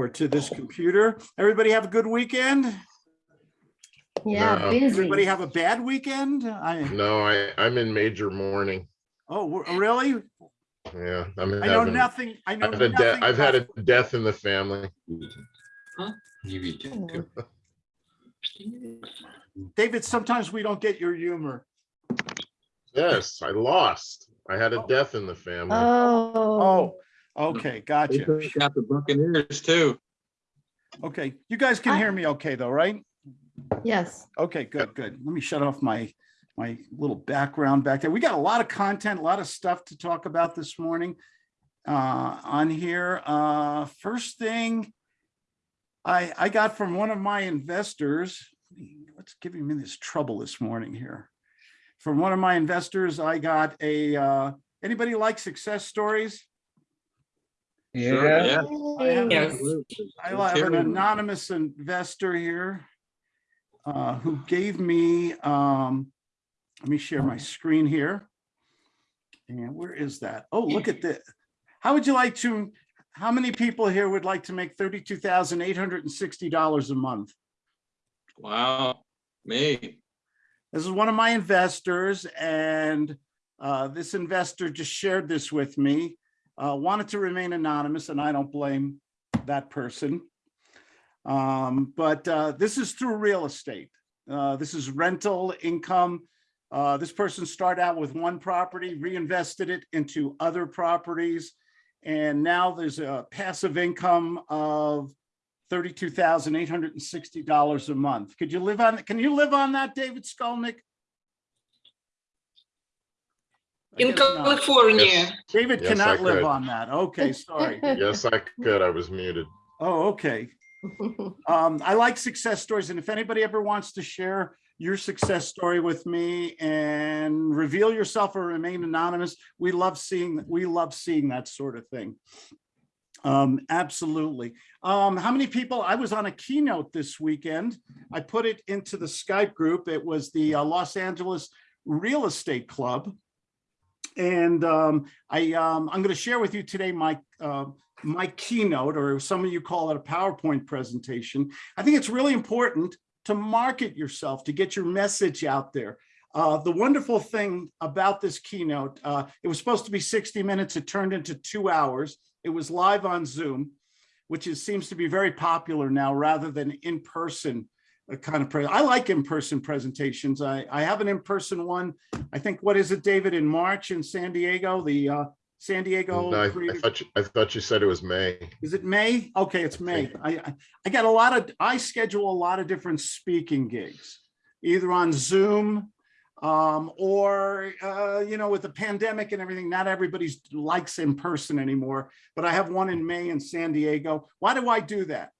or to this computer. Everybody have a good weekend? Yeah, No. busy. Everybody have a bad weekend? I, No, I, I'm in major mourning. oh, really? Yeah, I'm I know having, nothing, I know I've had, a de- nothing. I've had a death in the family. David, sometimes we don't get your humor. Yes, I lost. I had a oh. death in the family. Oh, Oh, okay, gotcha. took out the Buccaneers too. Okay, you guys can I- hear me okay though, right? yes. Okay, good, good. Let me shut off my, my little background back there. We got a lot of content, a lot of stuff to talk about this morning uh, on here. Uh, First thing I, I got from one of my investors, what's giving me this trouble this morning here? From one of my investors, I got a, uh, anybody like success stories? Sure, Yeah. Yeah. I have Yes. I have an anonymous investor here uh, who gave me, um, let me share my screen here. And where is that? Oh, look at this. How would you like to, how many people here would like to make thirty-two thousand eight hundred and sixty dollars a month? Wow, me. This is one of my investors and uh, this investor just shared this with me. Uh, Wanted to remain anonymous and I don't blame that person. Um, But uh, this is through real estate. Uh, This is rental income. Uh, This person started out with one property, reinvested it into other properties. And now there's a passive income of thirty-two thousand eight hundred and sixty dollars a month. Could you live on, can you live on that, David Skolnick? I In. California. Yes. David Yes, I cannot live could. on that. Okay, sorry. Yes, I could. I was muted. Oh, okay. Um, I like success stories, and if anybody ever wants to share your success story with me and reveal yourself or remain anonymous, we love seeing, we love seeing that sort of thing. Um, absolutely. Um, how many people, I was on a keynote this weekend. I put it into the Skype group. It was the uh, Los Angeles Real Estate Club. And um, I, um, I'm going to share with you today my, uh, my keynote, or some of you call it a PowerPoint presentation. I think it's really important to market yourself, to get your message out there. Uh, the wonderful thing about this keynote, uh, it was supposed to be 60 minutes. It turned into two hours. It was live on Zoom, which is, seems to be very popular now rather than in person uh, kind of, I like in-person presentations. I, I have an in-person one. I think, what is it, David, in March in San Diego, the uh, San Diego. No, I I thought, you- I thought you said it was May. is it May? Okay, it's May. I, I, I got a lot of, I schedule a lot of different speaking gigs, either on Zoom um, or, uh, you know, with the pandemic and everything, not everybody's likes in person anymore, but I have one in May in San Diego. Why do I do that?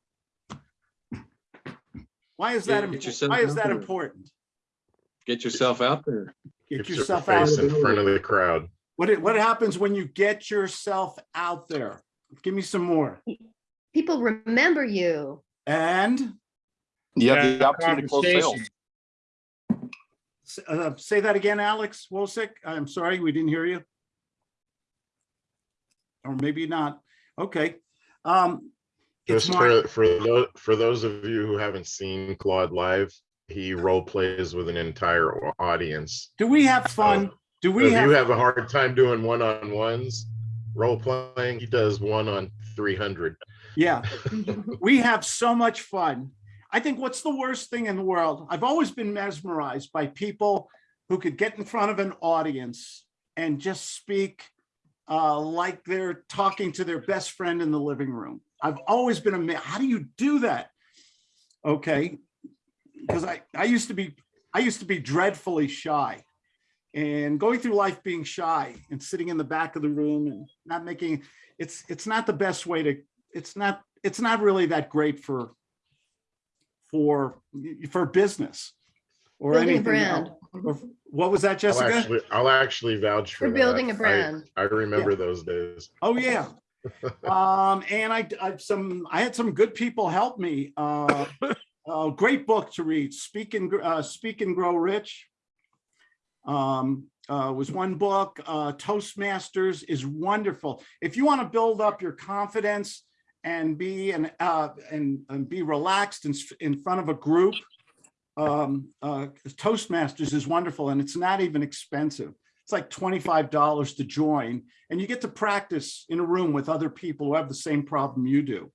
Why is that, Get impo- why is that there. important? Get yourself out there. Get Get your yourself out. face there. in front of the crowd. What, it- what happens when you get yourself out there? Give me some more. People remember you. And You have Yeah, the opportunity to close sales. uh, Say that again, Alex Wosick. I'm sorry, we didn't hear you. Or maybe not. Okay. Um, It's Just for, for, tho- for those of you who haven't seen Claude live, he role plays with an entire audience. Do we have fun? Do we If you have, have a hard time doing one-on-ones, role playing, he does one on three hundred. yeah, we have so much fun. I think what's the worst thing in the world? I've always been mesmerized by people who could get in front of an audience and just speak uh, like they're talking to their best friend in the living room. I've always been amazed. How do you do that? Okay, because I, I used to be, I used to be dreadfully shy. And going through life being shy and sitting in the back of the room and not making, it's, it's not the best way to, it's not, it's not really that great for, for, for business. Or Building anything brand. Or- What was that, I'll Jessica? actually, I'll actually vouch for For that. building a I- brand. I remember those days. Oh, yeah. Um, and I, I, some, I had some good people help me. Uh, a great book to read, Speak and, uh, Speak and Grow Rich. Um, uh, was one book, uh, Toastmasters is wonderful. If you want to build up your confidence and be and uh and, and be relaxed in, in front of a group. Um, uh, Toastmasters is wonderful and it's not even expensive. It's like twenty-five dollars to join and you get to practice in a room with other people who have the same problem you do.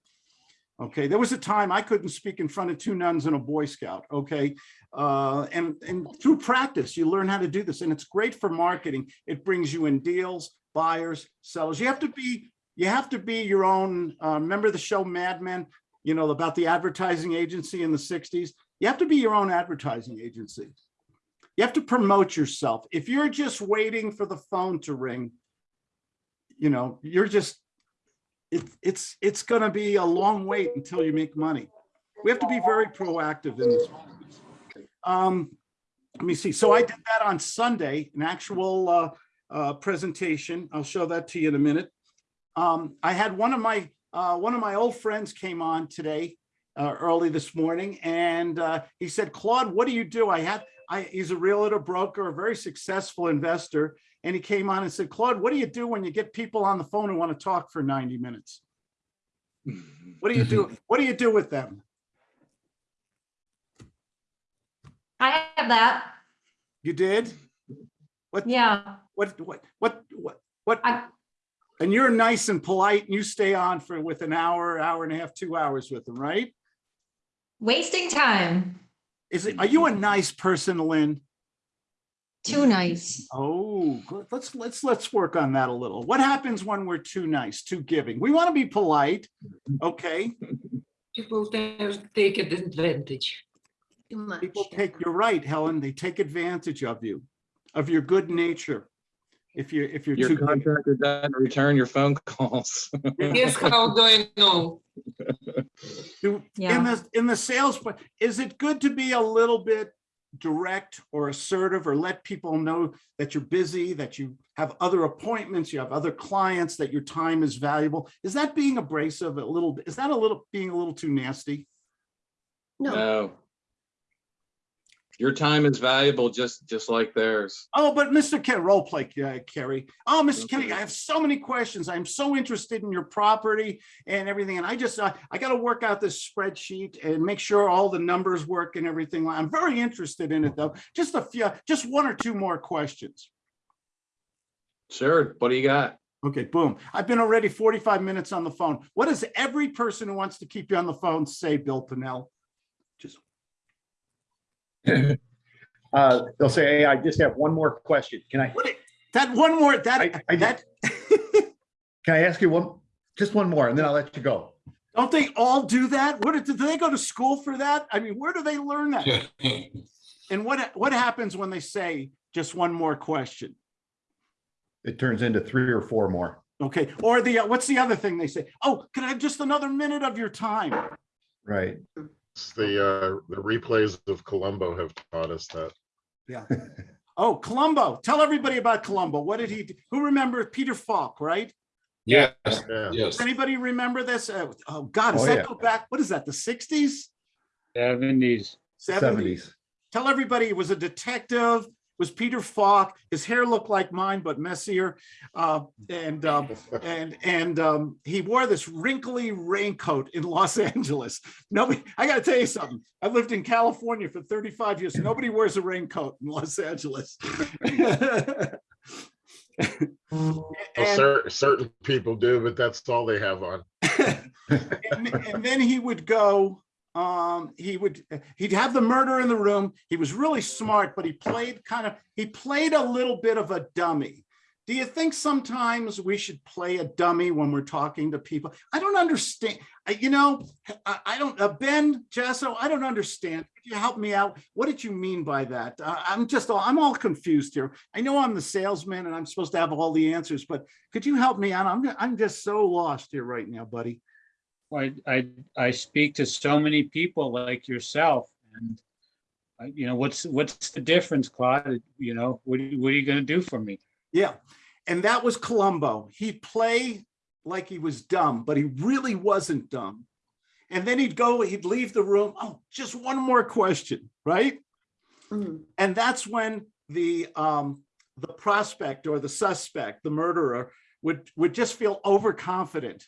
Okay, there was a time I couldn't speak in front of two nuns and a Boy Scout, okay? Uh, and, and through practice, you learn how to do this and it's great for marketing. It brings you in deals, buyers, sellers. You have to be, you have to be your own, uh, remember the show Mad Men? You know, about the advertising agency in the sixties? You have to be your own advertising agency. You have to promote yourself. If you're just waiting for the phone to ring, you know, you're just, it, it's, it's gonna be a long wait until you make money. We have to be very proactive in this. Um, let me see. So I did that on Sunday, an actual, uh, uh, presentation. I'll show that to you in a minute. Um, I had one of my, uh, one of my old friends came on today, uh, early this morning, and, uh, he said, Claude, what do you do? I had, I, he's a realtor, broker, a very successful investor. And he came on and said, Claude, what do you do when you get people on the phone who want to talk for 90 minutes? Mm-hmm. What do you do? Mm-hmm. What do you do with them? I have that. You did? What? Yeah. What, what, what, what, what? I- And you're nice and polite and you stay on for with an hour, hour and a half, two hours with them, right? Wasting time. Is it, are you a nice person, Lynn? Too nice. Oh, let's, let's, let's work on that a little. What happens when we're too nice, too giving? We want to be polite, okay? People ta- take advantage. Too much. People take, you're right, Helen, they take advantage of you, of your good nature. If you're, if you're Your too. giving. contractor doesn't return your phone calls. Yes, how do I know? Do- Yeah. In the, in the sales, but is it good to be a little bit direct or assertive or let people know that you're busy, that you have other appointments, you have other clients, that your time is valuable? Is that being abrasive a little, is that a little, being a little too nasty? No, No. Your time is valuable, just, just like theirs. Oh, but Mr. Ken, role play, uh, Kerry. Oh, Mr. Kenny, Okay. I have so many questions. I'm so interested in your property and everything. And I just, uh, I got to work out this spreadsheet and make sure all the numbers work and everything. I'm very interested in it though. Just a few, just one or two more questions. Sure, what do you got? Okay, boom. I've been already 45 minutes on the phone. What does every person who wants to keep you on the phone say, Bill Pennell? Just, Uh, they'll say, hey, I just have one more question. Can I, what, that one more, that, I- I- that, can I ask you one, just one more and then I'll let you go. don't they all do that? What, did they go to school for that? I mean, where do they learn that? And what, what happens when they say just one more question? It turns into three or four more. Okay, or the, uh, what's the other thing they say? Oh, can I have just another minute of your time? Right. It's The, uh, the replays of Columbo have taught us that. Yeah. Oh, Columbo! tell everybody about Columbo. What did he, do? who remembers Peter Falk, right? Yes, Yeah. yes. Does anybody remember this? Uh, Oh, God, does Oh, that yeah. go back? What is that, the sixties? Seventies. Seventies? Seventies. Tell everybody he was a detective, was Peter Falk. His hair looked like mine, but messier. Uh, and, um, and, and, um, he wore this wrinkly raincoat in Los Angeles. Nobody, I gotta tell you something. I lived in California for thirty-five years. Nobody wears a raincoat in Los Angeles. Well, And- cer- certain people do, but that's all they have on. and, and then he would go um he would he'd have the murder in the room. He was really smart but he played kind of he played a little bit of a dummy. Do you think sometimes we should play a dummy when we're talking to people? I don't understand I, you know i, I don't uh, ben jasso i don't understand. Could you help me out? What did you mean by that? Uh, i'm just all i'm all confused here. I know i'm the salesman and i'm supposed to have all the answers but could you help me out? I'm, I'm just so lost here right now buddy I, I, I speak to so many people like yourself and I- you know, what's, what's the difference, Claude? You know, what, are you- what are you gonna do for me? Yeah, and that was Columbo. He'd play like he was dumb, but he really wasn't dumb. And then he'd go, he'd leave the room. Oh, just one more question, right? Mm. And that's when the um the prospect or the suspect, the murderer, would would just feel overconfident.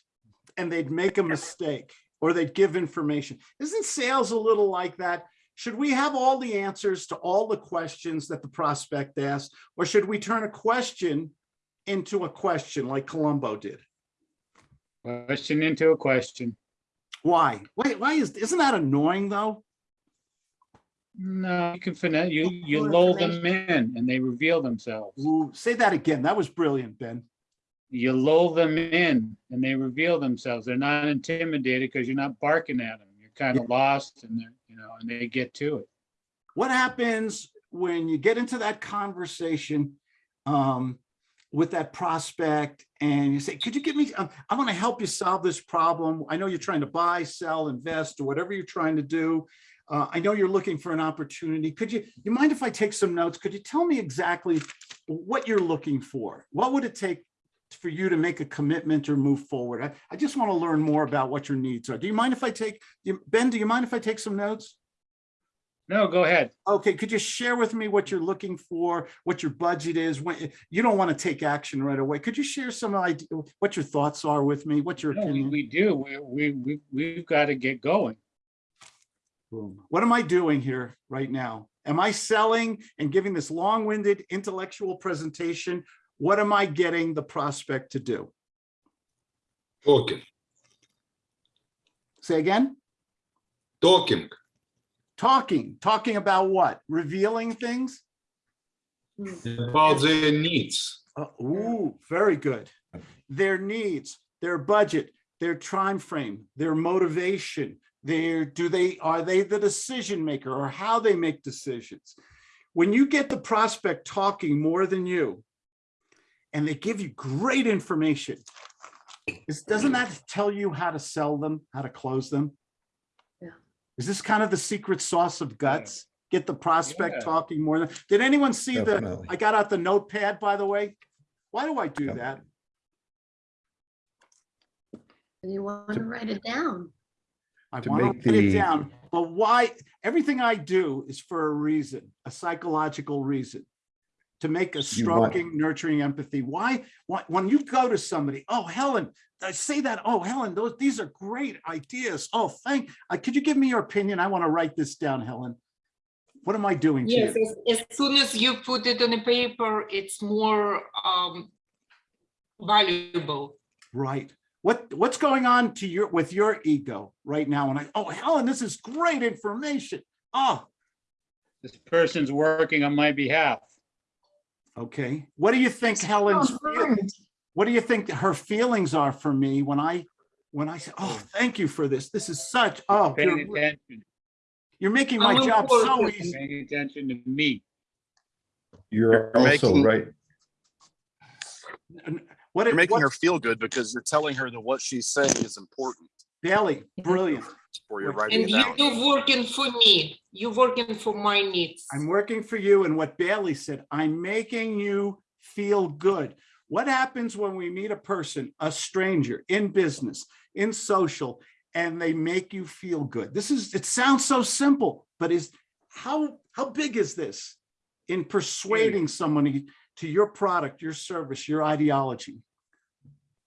And they'd make a mistake or they'd give information. Isn't sales a little like that? Should we have all the answers to all the questions that the prospect asked? Or should we turn a question into a question like Columbo did? Question into a question. Why? Wait, why is, isn't that annoying though? No, you can finesse, you, you lull them in and they reveal themselves. Ooh, say that again. That was brilliant, Ben. You lull them in and they reveal themselves. They're not intimidated because you're not barking at them. You're kind of lost and they're, you know, and they get to it. What happens when you get into that conversation um, with that prospect and you say, could you give me, um, I want to help you solve this problem. I know you're trying to buy, sell, invest, or whatever you're trying to do. Uh, I know you're looking for an opportunity. Could you, you mind if I take some notes? Could you tell me exactly what you're looking for? What would it take for you to make a commitment or move forward? I, I just want to learn more about what your needs are. Do you mind if I take, Ben, do you mind if I take some notes? No, go ahead. Okay, could you share with me what you're looking for, what your budget is? When you don't want to take action right away, could you share some idea, what your thoughts are with me? What's your No, we, we do. We, we, we, we've got to get going. Boom. What am I doing here right now? Am I selling and giving this long-winded intellectual presentation? What am I getting the prospect to do? Talking, Say again? talking, Talking, talking about what? Revealing things? about their needs. Uh, Ooh, very good. Their needs, their budget, their time frame, their motivation, their, do they, are they the decision maker or how they make decisions? When you get the prospect talking more than you and they give you great information, is, doesn't that tell you how to sell them, how to close them? Yeah. Is this kind of the secret sauce of guts? Get the prospect Yeah. talking more than, did anyone see the, I got out the notepad, by the way. Why do I do Yep. that? You want to write it down. I To want make to write it down, but why? Everything I do is for a reason, a psychological reason. To make a You stroking, nurturing empathy. Why, why, when you go to somebody, oh, Helen, I say that, oh, Helen, those, these are great ideas. Oh, thank, uh, could you give me your opinion? I want to write this down, Helen. What am I doing to Yes, you? as, as soon as you put it on a paper, it's more um valuable. Right. What, what's going on to your, with your ego right now? And I, oh, Helen, this is great information. Oh, This person's working on my behalf. Okay. What do you think Helen's, feel- what do you think her feelings are for me when I, when I say, oh, thank you for this. This is such, oh, Paying you're, attention, you're making my How job so easy. paying attention to me. You're You're also making- right. And What, You're it- making her feel good because you're telling her that what she's saying is important Bailey, brilliant. For you Right. writing And it you're working for me, you're working for my needs. I'm working for you and what Bailey said, I'm making you feel good. What happens when we meet a person, a stranger in business, in social, and they make you feel good? This is, it sounds so simple, but is, how, how big is this in persuading somebody to your product, your service, your ideology?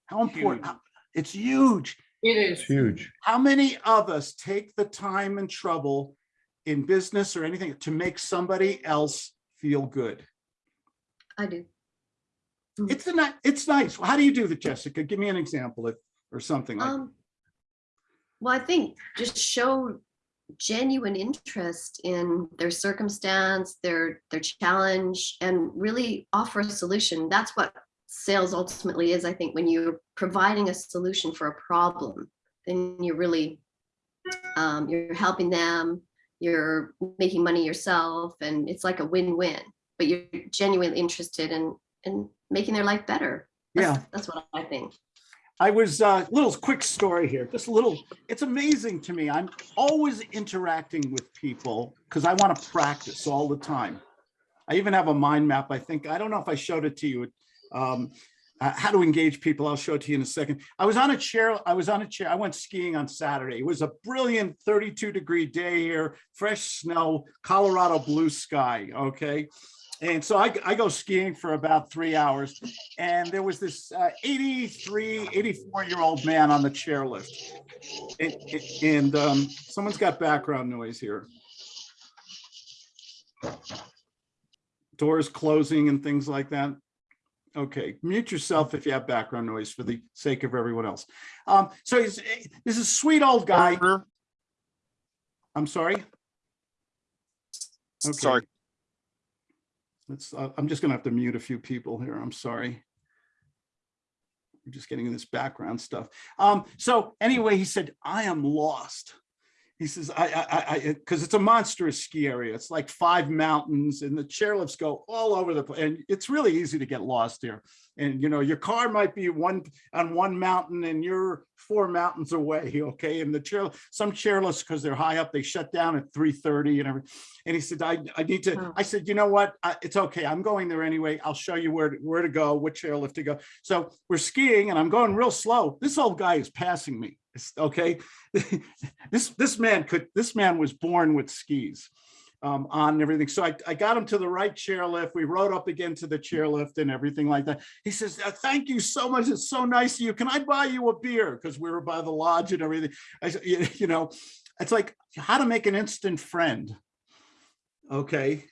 How important, Huge. it's huge. It It's huge. How many of us take the time and trouble in business or anything to make somebody else feel good? I do. It's a, ni- it's nice. How do you do that, Jessica? Give me an example if, or something like, Um, well, I think just show genuine interest in their circumstance, their, their challenge, and really offer a solution. That's what sales ultimately is, I think, when you're providing a solution for a problem, then you're really, um, you're helping them, you're making money yourself, and it's like a win-win, but you're genuinely interested in, in making their life better. That's- Yeah. That's what I think. I was, uh, little quick story here, just a little, it's amazing to me. I'm always interacting with people because I want to practice all the time. I even have a mind map, I think. I don't know if I showed it to you. Um, uh, how to engage people. I'll show it to you in a second. I was on a chair. I was on a chair. I went skiing on Saturday. It was a brilliant 32 degree day here, fresh snow, Colorado blue sky. Okay. And so I, I go skiing for about three hours and there was this uh, 83, 84 year old man on the chairlift. And, and um, someone's got background noise here. Doors closing and things like that. Okay, mute yourself if you have background noise for the sake of everyone else. Um, so he's, this is a sweet old guy. I'm sorry. Okay. Sorry. Let's, uh, I'm just gonna have to mute a few people here. I'm sorry. We're just getting this background stuff. Um, so anyway, he said, I am lost. He says, I, I, I, because it's a monstrous ski area. It's like five mountains and the chairlifts go all over the place. And it's really easy to get lost here. And, you know, your car might be one on one mountain and you're four mountains away, okay? And the chair, some chairlifts, because they're high up, they shut down at 3.30 and everything. And he said, I, I need to, Oh. I said, you know what? I, it's okay. I'm going there anyway. I'll show you where, to- where to go, which chairlift to go. So we're skiing and I'm going real slow. This old guy is passing me. Okay. This, this man could, this man was born with skis um, on and everything. So I, I got him to the right chairlift. We rode up again to the chairlift and everything like that. He says, "Uh, thank you so much. It's so nice of you. Can I buy you a beer? Because we were by the lodge and everything. I said, you know, it's like how to make an instant friend. Okay.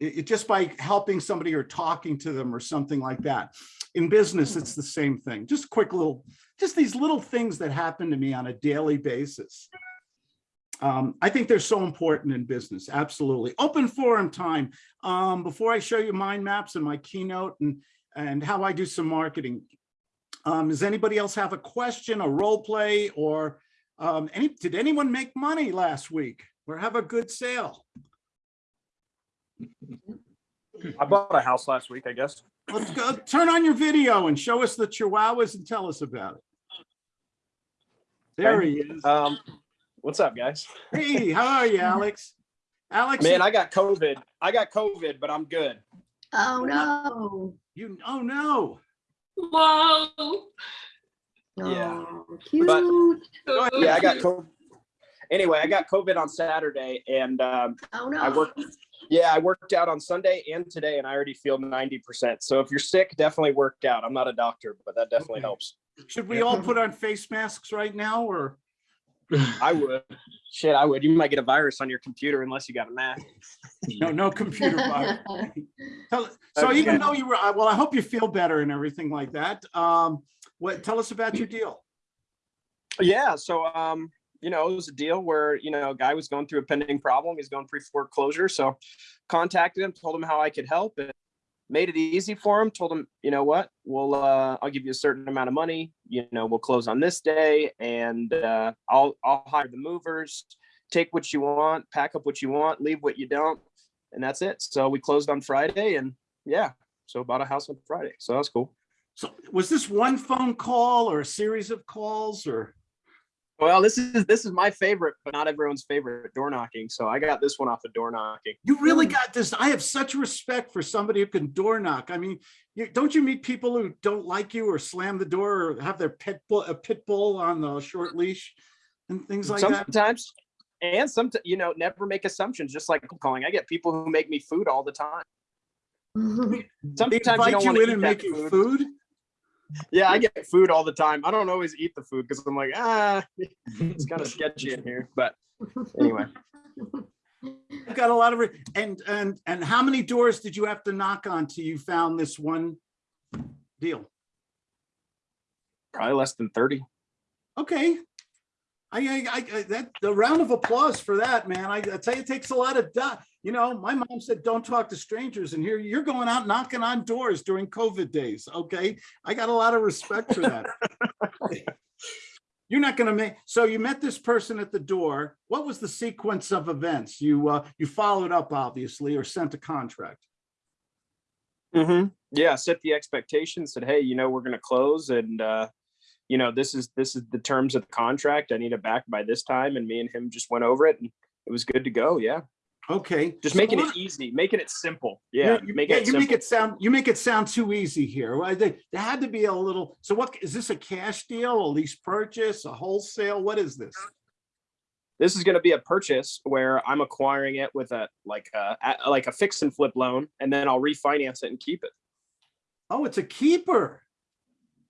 It, it- just by helping somebody or talking to them or something like that. In business, it's the same thing. Just quick little, just these little things that happen to me on a daily basis. Um, I think they're so important in business. Absolutely. Open forum time. Um, before I show you mind maps and my keynote and, and how I do some marketing. Um, does anybody else have a question, a role play, or um, any, did anyone make money last week or have a good sale? I bought a house last week, I guess. Let's go, turn on your video and show us the chihuahuas and tell us about it. There he is. Um, what's up, guys? Hey, how are you, Alex? Alex, Man, I got COVID. I got COVID, but I'm good. Oh, no. you, oh no. Whoa! Yeah. Oh, But- Yeah, I got COVID. Anyway, I got COVID on Saturday, and um, Oh, no. I worked. Yeah, I worked out on Sunday and today, and I already feel ninety percent. So if you're sick, definitely work out. I'm not a doctor, but that definitely Okay. helps. Should we all put on face masks right now or? I would. Shit, I would. You might get a virus on your computer unless you got a mask. No, no computer virus. Tell- So even though you were, uh, well, I hope you feel better and everything like that. Um, what, tell us about your deal. Yeah, so um, you know, it was a deal where, you know, a guy was going through a pending problem. He's going pre foreclosure. So contacted him, told him how I could help and made it easy for him, told him, you know what, we'll uh I'll give you a certain amount of money, you know, we'll close on this day and uh I'll I'll hire the movers, take what you want, pack up what you want, leave what you don't, and that's it. So we closed on Friday and yeah, so bought a house on Friday. So that's cool. So was this one phone call or a series of calls or? Well, this is this is my favorite, but not everyone's favorite door knocking. So I got this one off of door knocking. You really hmm. got this. I have such respect for somebody who can door knock. I mean, you, don't you meet people who don't like you or slam the door or have their pit bull, a pit bull on the short leash and things like that? Sometimes, and some, you know, never make assumptions. Just like calling, I get people who make me food all the time. They Sometimes you invite don't you in and that make you food. food? Yeah, I get food all the time. I don't always eat the food because I'm like, ah, it's kind of sketchy in here. But anyway, I've got a lot of, and, and, and how many doors did you have to knock on till you found this one deal? probably less than thirty. Okay. I, I, I, that, the round of applause for that, man. I, I tell you, it takes a lot of, you know, my mom said, don't talk to strangers and here you're going out knocking on doors during COVID days. Okay. I got a lot of respect for that. You're not gonna make, so you met this person at the door. What was the sequence of events? You, uh, you followed up obviously or sent a contract. Mm-hmm. Yeah, set the expectation. Said, hey, you know, we're gonna close, and uh, you know, this is this is the terms of the contract. I need it back by this time, and me and him just went over it, and it was good to go. Yeah, Okay. just so making it easy, making it simple. Yeah, you, making yeah, it you make it sound you make it sound too easy here. Well, there, there had to be a little. So what is this a cash deal, a lease purchase, a wholesale? What is this? This is going to be a purchase where I'm acquiring it with a like a, a like a fix and flip loan, and then I'll refinance it and keep it. Oh, it's a keeper.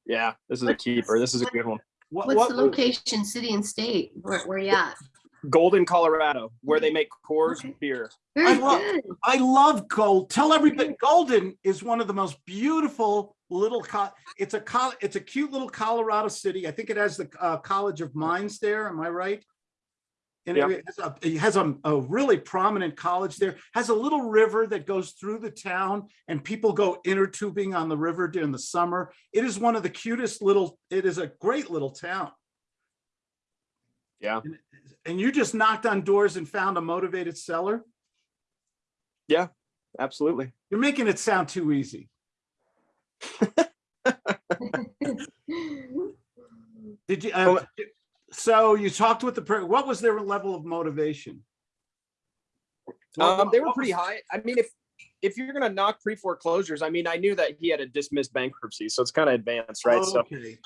Yeah, this is a keeper. This is a good one. What, What's what, the location, city and state? Where, where you at? Golden, Colorado, where they make Coors Okay. beer. Very love- good. I love gold. Tell everybody, Golden is one of the most beautiful little, it's a, col. it's a cute little Colorado city. I think it has the uh, College of Mines there. Am I right? And Yeah. it has a- it has a, a really prominent college there, has a little river that goes through the town and people go inner tubing on the river during the summer. It is one of the cutest little, it is a great little town. Yeah. And- And you just knocked on doors and found a motivated seller? Yeah, absolutely. You're making it sound too easy. Did you, uh, Well- so you talked with the, what was their level of motivation? Um, they were pretty high. I mean, if if you're gonna knock pre foreclosures, I mean, I knew that he had a dismissed bankruptcy, so it's kind of advanced, right? So Okay.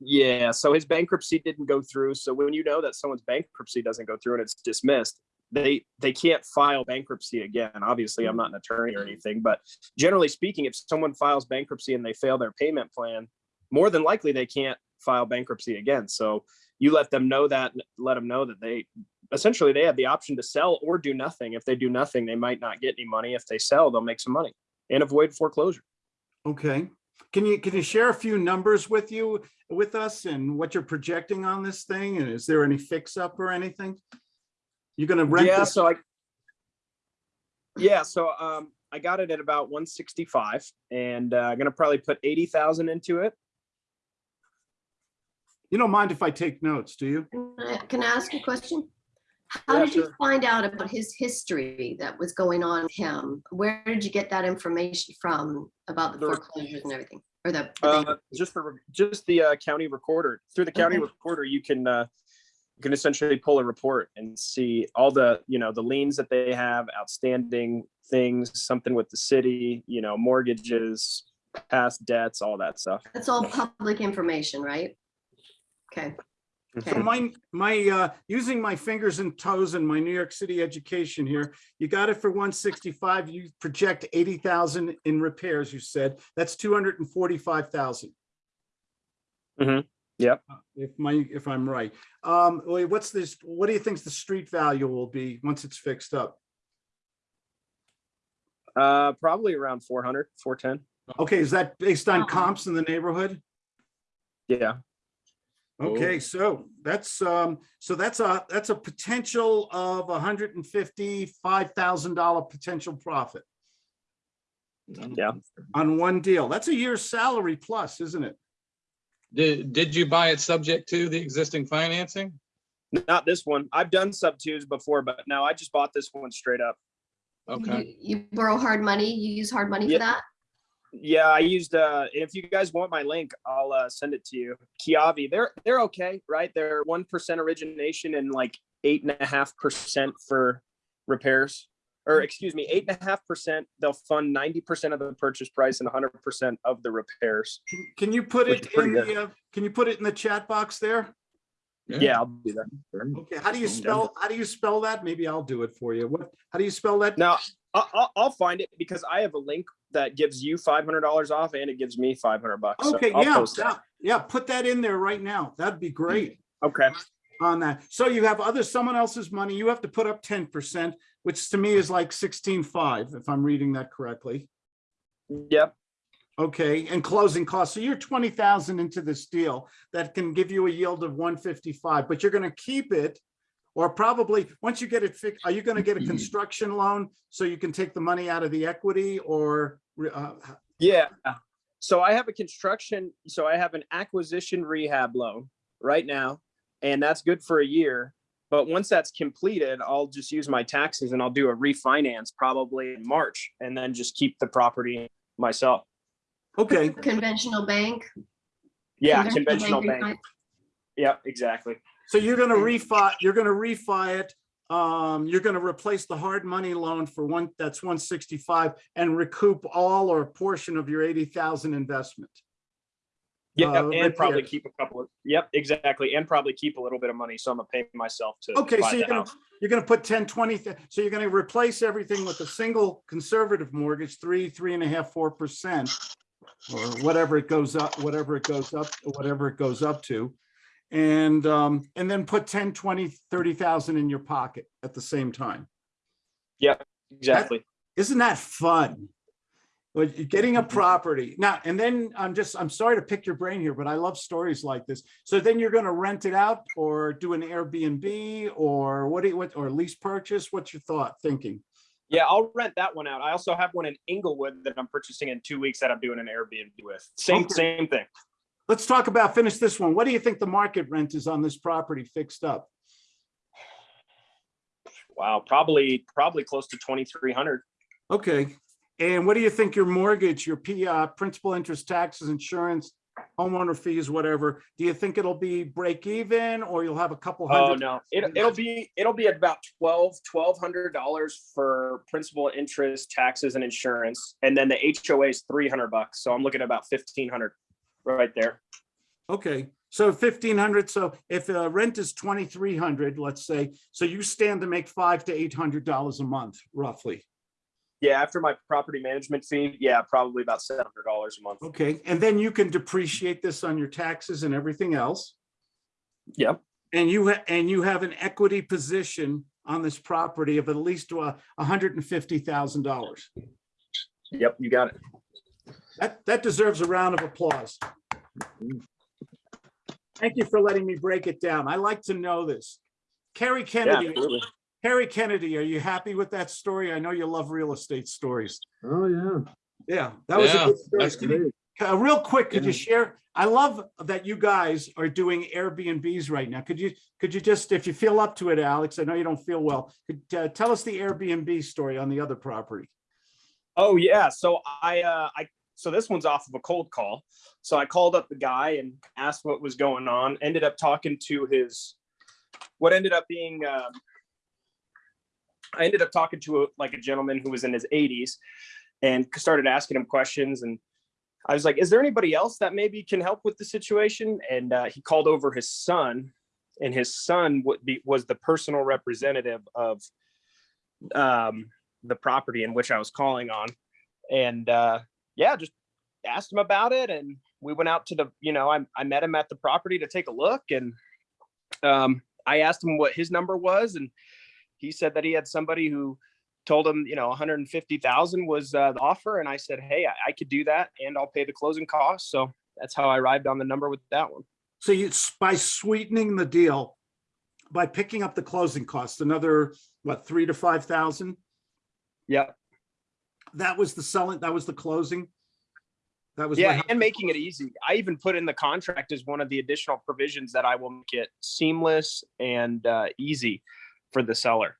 yeah, so his bankruptcy didn't go through. So when you know that someone's bankruptcy doesn't go through and it's dismissed, they they can't file bankruptcy again. Obviously, I'm not an attorney or anything, but generally speaking, if someone files bankruptcy and they fail their payment plan, more than likely they can't file bankruptcy again. So you let them know that, let them know that they essentially they have the option to sell or do nothing. If they do nothing, they might not get any money. If they sell, they'll make some money and avoid foreclosure. Okay. Can you, can you share a few numbers with you, with us and what you're projecting on this thing? And is there any fix up or anything? You're gonna rent yeah, this? so I yeah, so um I got it at about 165 and uh, I'm gonna probably put 80,000 into it. You don't mind if I take notes, do you? Can I- ask a question? How Yeah, did you sure. find out about his history that was going on with him? Where did you get that information from about the The- foreclosures and everything? Or the, the Uh, just the just the uh, county recorder. Through the county Okay. recorder, you can uh, you can essentially pull a report and see all the you know the liens that they have, outstanding things, something with the city, you know, mortgages, past debts, all that stuff. that's all public information, right? Okay, So okay. my, my, uh, using my fingers and toes in my New York City education here, you got it for one sixty-five, you project eighty thousand in repairs, you said, that's two hundred and forty-five thousand. Mhm. Yep. If my, if I'm right. Um, what's this, what do you think the street value will be once it's fixed up? Uh, probably around 400, 410. Okay, is that based on comps in the neighborhood? Yeah. Okay, so that's, um, so that's a, that's a potential of a hundred and fifty-five thousand dollar potential profit. Yeah. On one deal. That's a year's salary plus, isn't it? Did, did you buy it subject to the existing financing? Not this one. I've done sub twos before, but no, I just bought this one straight up. Okay. You you borrow hard money, you use hard money for that? Yeah, I used uh if you guys want my link, I'll uh send it to you. Kiavi, they're they're okay, right? They're one percent origination and like eight and a half percent for repairs. Or excuse me, eight and a half percent, they'll fund ninety percent of the purchase price and hundred percent of the repairs. Can- Can you put Which it is pretty in good. the, uh, can you put it in the chat box there? Yeah, I'll do that. Okay, how do you spell, how do you spell that? Maybe I'll do it for you. What, how do you spell that? Now, I'll, I'll, I'll find it because I have a link that gives you five hundred dollars off and it gives me five hundred bucks. Okay, I'll yeah, yeah, yeah, put that in there right now. That'd be great. Okay, on that. So you have other, someone else's money, you have to put up ten percent, which to me is like sixteen-five, if I'm reading that correctly. yep, Okay, and closing costs. So you're twenty thousand into this deal that can give you a yield of one fifty-five, but you're gonna keep it. Or probably, once you get it fixed, are you gonna get a construction loan so you can take the money out of the equity or? uh, Yeah. So I have a construction, so I have an acquisition rehab loan right now, and that's good for a year. But once that's completed, I'll just use my taxes and I'll do a refinance probably in March and then just keep the property myself. Okay, Conventional bank? Yeah, conventional bank. refi- Yeah, exactly. So you're gonna refi, you're gonna refi it. Um, you're gonna replace the hard money loan for one, that's one sixty-five and recoup all or a portion of your eighty thousand investment. Yeah, uh, and probably keep a couple of, yep, exactly. And probably keep a little bit of money. So I'm gonna pay myself to. Okay, so you're gonna, house. you're gonna put 10, 20, th- so you're gonna replace everything with a single conservative mortgage, three, three and a half, four percent. Or whatever it goes up, whatever it goes up, whatever it goes up to. And, um, and then put 10, 20, 30,000 in your pocket at the same time. Yeah, exactly. Isn't that fun? But you're getting a property now, and then I'm just, I'm sorry to pick your brain here, but I love stories like this. So then you're gonna rent it out or do an Airbnb or what do you, what, or lease purchase? What's your thought, thinking? Yeah, I'll rent that one out. I also have one in Englewood that I'm purchasing in two weeks that I'm doing an Airbnb with. Same, Okay. same thing. Let's talk about, finish this one. What do you think the market rent is on this property fixed up? Wow, probably, probably close to twenty-three hundred. Okay, and what do you think your mortgage, your P, uh, principal, interest, taxes, insurance, homeowner fees, whatever, do you think it'll be break even or you'll have a couple Oh, hundred? no, it, it'll be, it'll be about twelve, twelve hundred dollars for principal, interest, taxes and insurance. And then the HOA is three hundred bucks. So I'm looking at about fifteen hundred right there. Okay, so fifteen hundred, so if uh rent is twenty-three hundred, let's say, so you stand to make five to eight hundred dollars a month roughly. Yeah, after my property management fee, yeah, probably about seven hundred dollars a month. Okay, and then you can depreciate this on your taxes and everything else. Yep. And you, and you have an equity position on this property of at least uh hundred and fifty thousand dollars. Yep, you got it. That, that deserves a round of applause. Thank you for letting me break it down. I like to know this. Carrie Yeah, Kennedy, absolutely. Harry Kennedy, are you happy with that story? I know you love real estate stories. Oh, yeah. Yeah, that was a good story. that's Could you- uh, real quick, could you share? I love that you guys are doing Airbnbs right now. Could you, could you just, if you feel up to it, Alex, I know you don't feel well, could uh, tell us the Airbnb story on the other property. Oh yeah, so I uh I so this one's off of a cold call. So I called up the guy and asked what was going on. Ended up talking to his what ended up being um I ended up talking to a, like a gentleman who was in his 80s and started asking him questions and I was like, "Is there anybody else that maybe can help with the situation?" And uh, he called over his son, and his son would be was the personal representative of um, the property in which I was calling on. And uh, yeah, just asked him about it. And we went out to the, you know, I, I met him at the property to take a look. And um, I asked him what his number was. And he said that he had somebody who told him, you know, 150,000 was uh, the offer. And I said, hey, I, I could do that and I'll pay the closing costs. So that's how I arrived on the number with that one. So you, by sweetening the deal, by picking up the closing costs, another, what, three to five thousand? That was the selling, that was the closing? That was. Yeah, and making it easy. I even put in the contract as one of the additional provisions that I will make it seamless and uh, easy for the seller.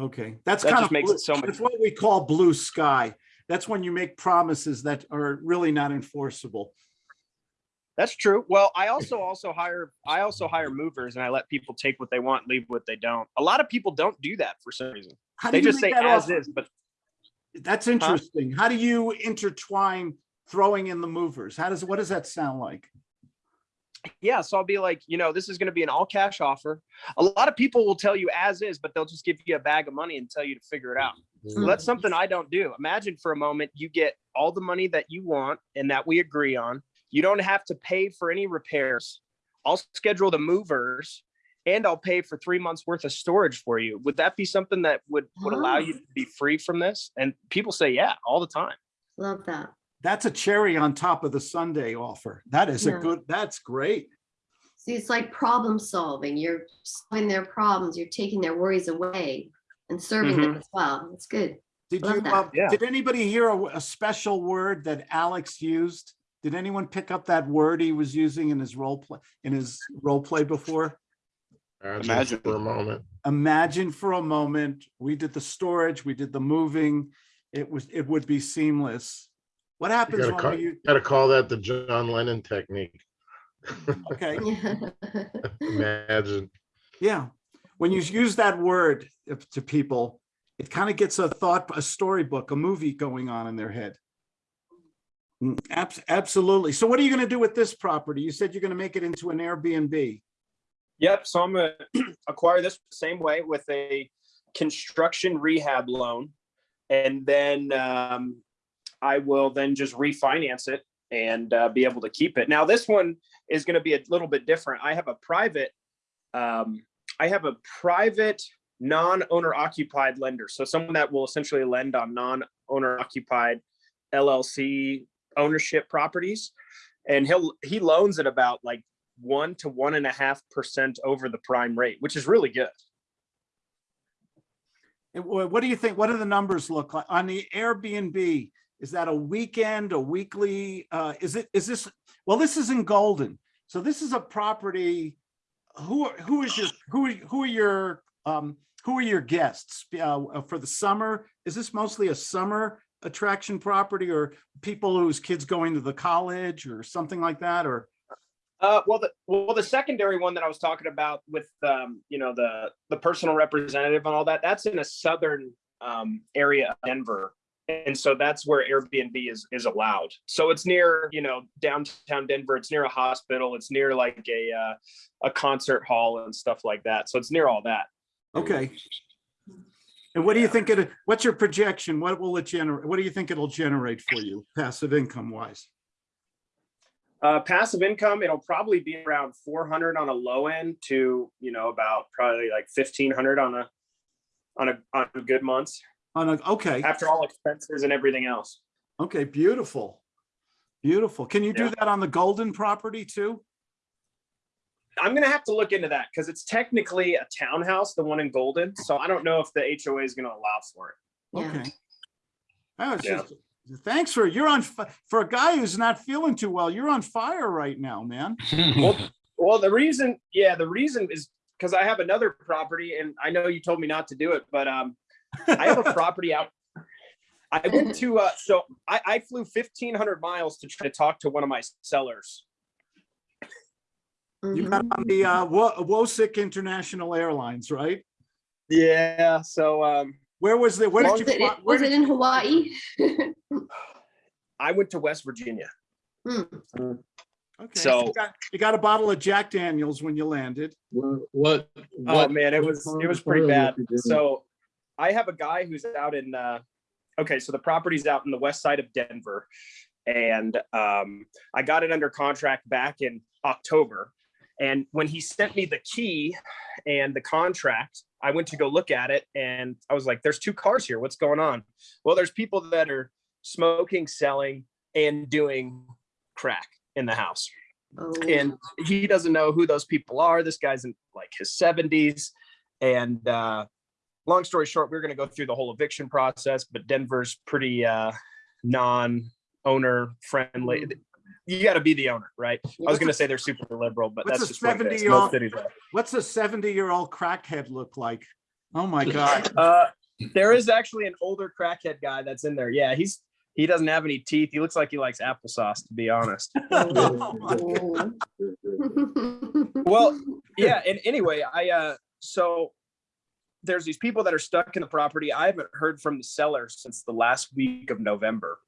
Okay, that's That kind of, makes blue- it so much- that's what we call blue sky. That's when you make promises that are really not enforceable. That's true. Well, I also also hire I also hire movers and I let people take what they want, leave what they don't. A lot of people don't do that for some reason. How They just say as offer? is, but That's interesting. How do you intertwine throwing in the movers? How does, what does that sound like? yeah, so I'll be like, you know, this is going to be an all cash offer. A lot of people will tell you as is, but they'll just give you a bag of money and tell you to figure it out. Well, hmm. that's something I don't do. Imagine for a moment you get all the money that you want and that we agree on. You don't have to pay for any repairs. I'll schedule the movers and I'll pay for three months worth of storage for you. Would that be something that would would allow you to be free from this? And people say, yeah, all the time. Love that. That's a cherry on top of the sundae offer. That is a good, that's great. See, it's like problem solving. You're solving their problems. You're taking their worries away and serving them as well. It's good. Did Love you, that. uh, Yeah. did anybody hear a, a special word that Alex used? Did anyone pick up that word he was using in his role play, in his role play before? Imagine Imagine. for a moment. Imagine for a moment, we did the storage, we did the moving, it was, it would be seamless. What You happens gotta when call, you, gotta call that the John Lennon technique. okay, Imagine. yeah. When you use that word to people, it kind of gets a thought, a storybook, a movie going on in their head. Mm, abs- Absolutely. So what are you going to do with this property? You said you're going to make it into an Airbnb. Yep, so I'm gonna acquire this same way with a construction rehab loan. And then um, I will then just refinance it and uh, be able to keep it. Now, this one is gonna be a little bit different. I have a private, um, I have a private non-owner occupied lender. So someone that will essentially lend on non-owner occupied LLC ownership properties. And he'll, he loans at about like one to one and a half percent over the prime rate, which is really good. What do you think? What do the numbers look like on the Airbnb? Is that a weekend, a weekly? Uh, is it, is this, well, this is in Golden. So this is a property. Who, who is your, who, who are your, um, who are your guests uh, for the summer? Is this mostly a summer attraction property or people whose kids going to the college or something like that? Or, Uh, well, the well, the secondary one that I was talking about with um, you know, the the personal representative and all that, that's in a southern um area of Denver. And so that's where Airbnb is is allowed. So it's near, you know, downtown Denver. It's near a hospital. It's near like a uh, a concert hall and stuff like that. So it's near all that. okay. And what do you think it, what's your projection? What will it generate? What do you think it'll generate for you passive income wise? Uh, passive income, it'll probably be around 400 on a low end to, you know, about probably like 1500 on a, on a, on good months On a, okay, after all expenses and everything else. okay, beautiful. Beautiful. Can you do that on the Golden property too? I'm gonna have to look into that because it's technically a townhouse, the one in Golden. So I don't know if the HOA is gonna allow for it. Yeah. Okay. Oh, it's Yeah. just, thanks for, you're on, for a guy who's not feeling too well, you're on fire right now, man. Well, well, the reason, yeah, the reason is because I have another property and I know you told me not to do it, but um, I have a property out. I went to, uh, so I, I flew fifteen hundred miles to try to talk to one of my sellers. You got on the uh, Wo- Wosick International Airlines, right? Yeah, so um, Where was the, where Well, did you? it, where was it did- in Hawaii? I went to West Virginia. Hmm. Okay, so- you got- You got a bottle of Jack Daniels when you landed. What, what? Oh man, it was, it was pretty bad. was you doing? So I have a guy who's out in, uh, okay, so the property's out in the west side of Denver. And um, I got it under contract back in October. And when he sent me the key and the contract, I went to go look at it and I was like, there's two cars here. What's going on? Well, there's people that are smoking, selling, and doing crack in the house Oh, and he doesn't know who those people are. This guy's in like his seventies. And uh, long story short, we are going to go through the whole eviction process, but Denver's pretty uh, non-owner friendly. You got to be the owner, right? I was going to say they're super liberal, but that's a just what 70-year-old Most cities are. What's a seventy-year-old crackhead look like? Oh my God. Uh, there is actually an older crackhead guy that's in there. Yeah, he's he doesn't have any teeth. He looks like he likes applesauce, to be honest. My God. oh. well yeah and anyway i uh so there's these people that are stuck in the property i haven't heard from the seller since the last week of november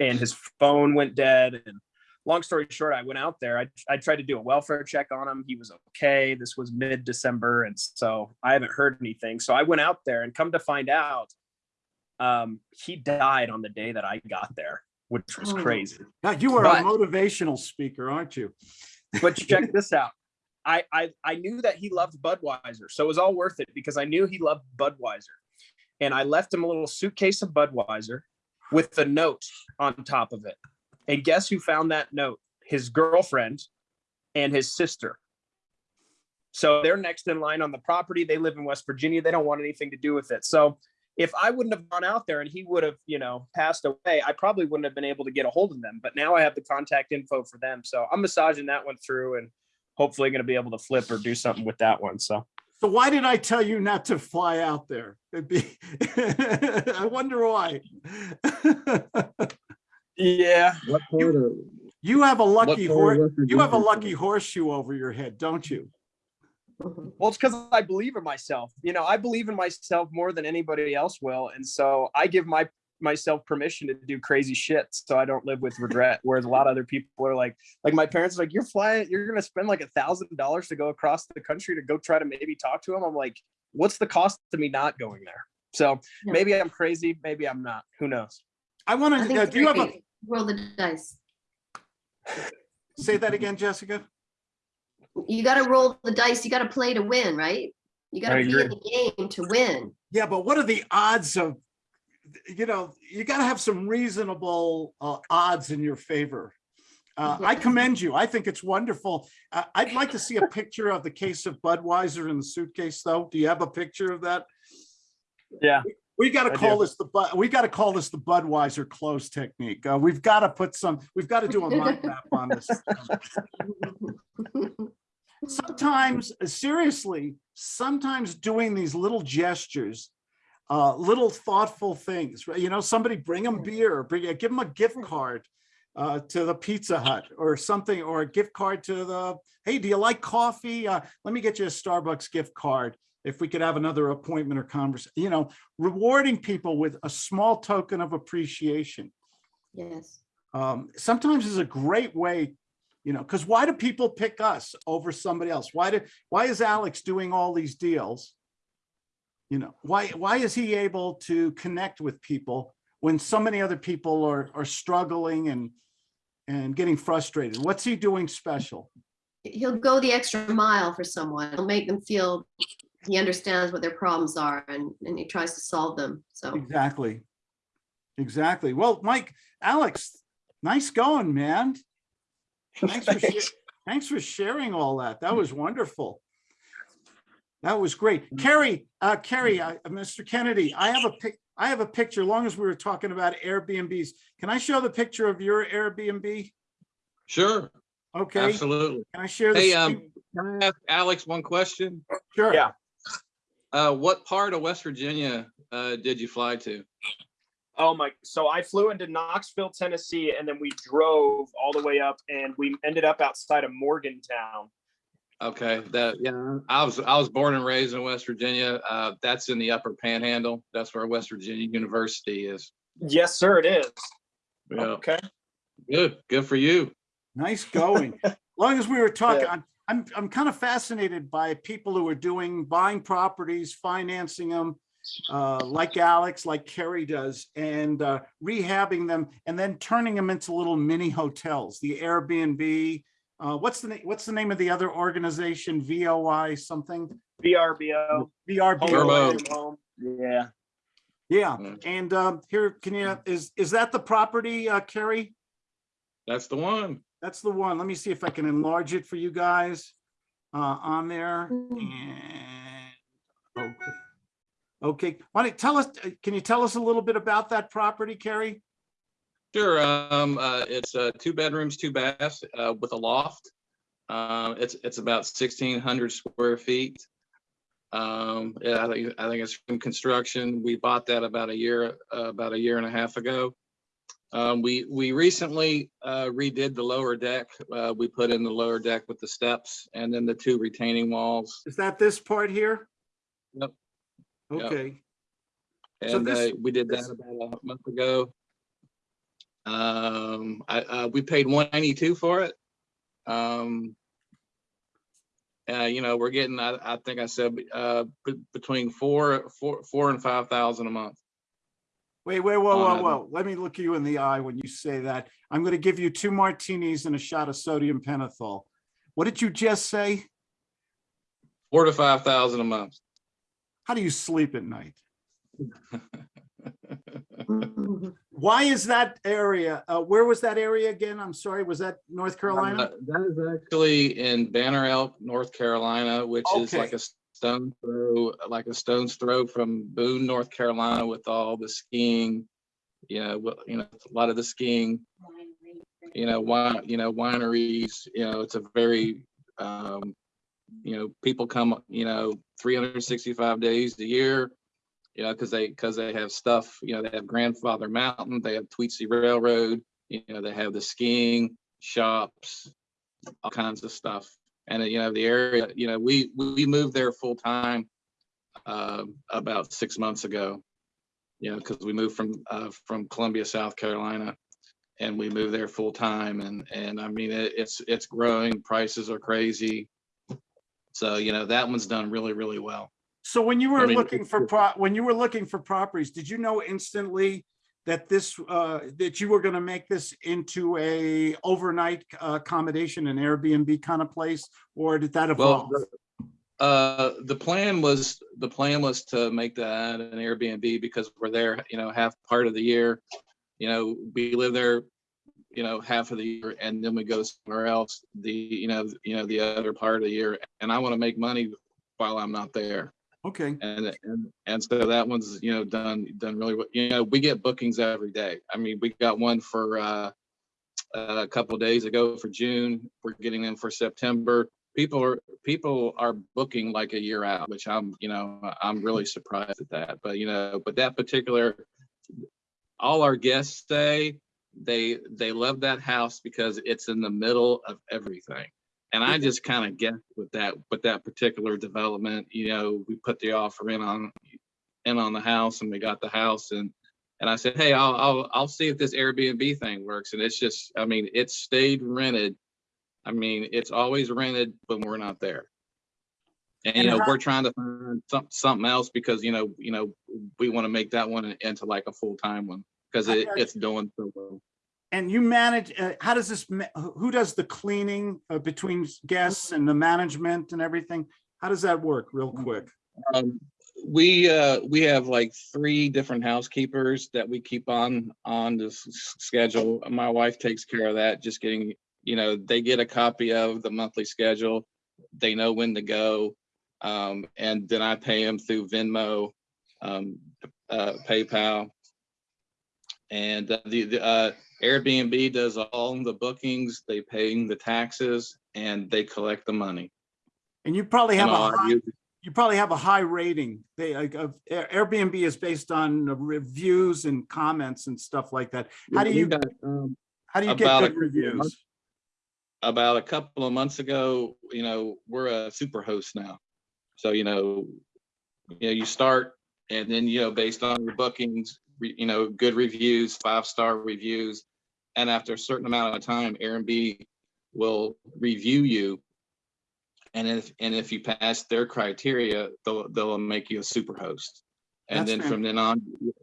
and his phone went dead. And long story short i went out there. I, I tried to do a welfare check on him. He was okay. This was mid-december and so i haven't heard anything. So i went out there and come to find out um he died on the day that i got there which was Oh. crazy. God, you are a motivational speaker, aren't you? but check this out. I, I I knew that he loved Budweiser, so it was all worth it because I knew he loved Budweiser, and I left him a little suitcase of Budweiser with the note on top of it. And guess who found that note? His girlfriend and his sister. So they're next in line on the property. They live in West Virginia. They don't want anything to do with it. So if I wouldn't have gone out there and he would have, you know, passed away, I probably wouldn't have been able to get a hold of them. But now I have the contact info for them. So I'm massaging that one through and hopefully going to be able to flip or do something with that one. So So why did I tell you not to fly out there? It'd be, I wonder why. yeah, What part You have a lucky what part of horse, you have a lucky horseshoe over your head, don't you? Mm-hmm. well, it's because I believe in myself. You know, I believe in myself more than anybody else will, and so I give my myself permission to do crazy shit so I don't live with regret. Whereas a lot of other people are like, like my parents are like, you're flying, you're gonna spend like a thousand dollars to go across the country to go try to maybe talk to him. I'm like, what's the cost to me not going there? So Yeah. maybe I'm crazy, maybe I'm not. Who knows? I want I think uh, to, do you have a, great. Roll the dice. say that again, Jessica? You gotta roll the dice. You gotta play to win, right? You gotta be in the game to win. Yeah, but what are the odds of, you know, you gotta have some reasonable uh, odds in your favor. Uh, I commend you. I think it's wonderful. Uh, I'd like to see a picture of the case of Budweiser in the suitcase, though. Do you have a picture of that? Yeah. We gotta call do. this the, Bud. we gotta call this the Budweiser close technique. Uh, we've gotta put some, we've gotta do a mind map on this. sometimes uh, seriously sometimes doing these little gestures uh little thoughtful things right you know somebody bring them beer bring give them a gift card uh to the pizza hut or something or a gift card to the hey do you like coffee uh let me get you a starbucks gift card if we could have another appointment or conversation you know rewarding people with a small token of appreciation Yes. um, sometimes is a great way, you know, because why do people pick us over somebody else? Why did, why is Alex doing all these deals? You know, why, why is he able to connect with people when so many other people are, are struggling and, and getting frustrated? What's he doing special? He'll go the extra mile for someone. He'll make them feel he understands what their problems are and, and he tries to solve them. So Exactly. Exactly. Well, Mike, Alex, nice going, man. Thanks for, Thanks. sha- thanks for sharing all that. That was wonderful. That was great. Carrie, uh, Carrie, uh, Mr. Kennedy, I have a pic, I have a picture, long as we were talking about Airbnbs. Can I show the picture of your Airbnb? Sure, Okay, absolutely. can I share the Hey, um. Can I ask Alex one question? Sure. yeah. Uh, what part of West Virginia, uh, did you fly to? Oh my, so I flew into Knoxville, Tennessee, and then we drove all the way up and we ended up outside of Morgantown. Okay, that, yeah, I was, I was born and raised in West Virginia. Uh, that's in the upper panhandle. That's where West Virginia University is. Yes, sir, it is. Yeah, Okay. good, good for you. Nice going. as Long as we were talking, Yeah. I'm, I'm, I'm kind of fascinated by people who are doing, buying properties, financing them, uh, like Alex, like Kerry does, and uh, rehabbing them and then turning them into little mini hotels, the Airbnb. Uh, what's the name, what's the name of the other organization? VOI something? VRBO. VRBO. Verbo. Home. Yeah. Yeah, and um, here, can you, is, is that the property, uh, Kerry? That's the one. That's the one. Let me see if I can enlarge it for you guys uh, on there. Mm. And okay. Okay, why don't you tell us, uh, can you tell us a little bit about that property, Carrie? Sure, um, uh, it's, uh, two bedrooms, two baths, uh, with a loft. Um, it's, it's about sixteen hundred square feet. Um, yeah, I think, I think it's from construction. We bought that about a year, uh, about a year and a half ago. Um, we, we recently, uh, redid the lower deck. Uh, we put in the lower deck with the steps and then the two retaining walls. Is that this part here? Yep. Yep. Okay, So And uh, this- we did that about a month ago. Um, I, uh, we paid one ninety-two for it. Um, uh, you know, we're getting, I, I think I said, uh, between four, four, four and five thousand a month. wait, wait, whoa, whoa, whoa. Let me look you in the eye when you say that. I'm going to give you two martinis and a shot of sodium pentothal. What did you just say? Four to five thousand a month. How do you sleep at night? Mhm. Why is that area, uh, where was that area again? I'm sorry, was that North Carolina? Uh, That is actually in Banner Elk, North Carolina, which is like a stone throw, like a stone's throw from Boone, North Carolina with all the skiing. You know, you know, a lot of the skiing, you know, wine, you know, wineries, you know, it's a very, um, you know, people come, you know, three hundred and sixty-five days a year. You know, because they, because they have stuff, you know, they have Grandfather Mountain, they have Tweetsie Railroad, you know, they have the skiing shops, all kinds of stuff. And, uh, you know, the area, you know, we, we moved there full time um, about six months ago. you know, because we moved from, uh, from Columbia, South Carolina. And we moved there full time and, and I mean, it, it's, it's growing, prices are crazy. So, you know, that one's done really, really well. So when you were I mean, looking for pro, when you were looking for properties, did you know instantly that this, uh, that you were gonna make this into a overnight uh, accommodation, an Airbnb kind of place? Or did that Well, evolve? the- uh, the plan was, the plan was to make that an Airbnb because we're there, you know, half part of the year. You know, we live there, you know, half of the year and then we go somewhere else, the, you know, you know, the other part of the year. And I want to make money while I'm not there. Okay, And, and, and so that one's, you know, done, done really, well. you know, we get bookings every day. I mean, we got one for, uh, a couple days ago for June. We're getting them for September. People are, people are booking like a year out, which I'm, you know, I'm really surprised at that. But, you know, but that particular, all our guests say they, they love that house because it's in the middle of everything. And I just kind of guessed with that, with that particular development, you know, we put the offer in on, in on the house and we got the house and, and I said, hey, I'll, I'll, I'll see if this Airbnb thing works. And it's just, I mean, it stayed rented. I mean, it's always rented when we're not there. And, you know, we're trying to find some, something else because, you know, you know, we want to make that one into like a full-time one because it, it's doing so well. And you manage, uh, how does this, who does the cleaning uh, between guests and the management and everything? How does that work real quick? Um, we, uh, we have like three different housekeepers that we keep on, on this schedule. My wife takes care of that, just getting, you know, they get a copy of the monthly schedule. They know when to go. Um, and then I pay them through Venmo, um, uh, PayPal. And uh, the, the, uh, Airbnb does all the bookings, they pay the taxes and they collect the money. And you probably have a high, you probably have a high rating. They, like, of- Airbnb is based on uh, reviews and comments and stuff like that. How do you, got, um, how do you get good months- reviews? about a couple of months ago, you know, we're a super host now. So, you know, you know, you start and then, you know, based on your bookings, you know, good reviews, five-star reviews. And after a certain amount of time, Airbnb will review you. And if, and if you pass their criteria, they'll, they'll make you a super host. And That's then from then on, you-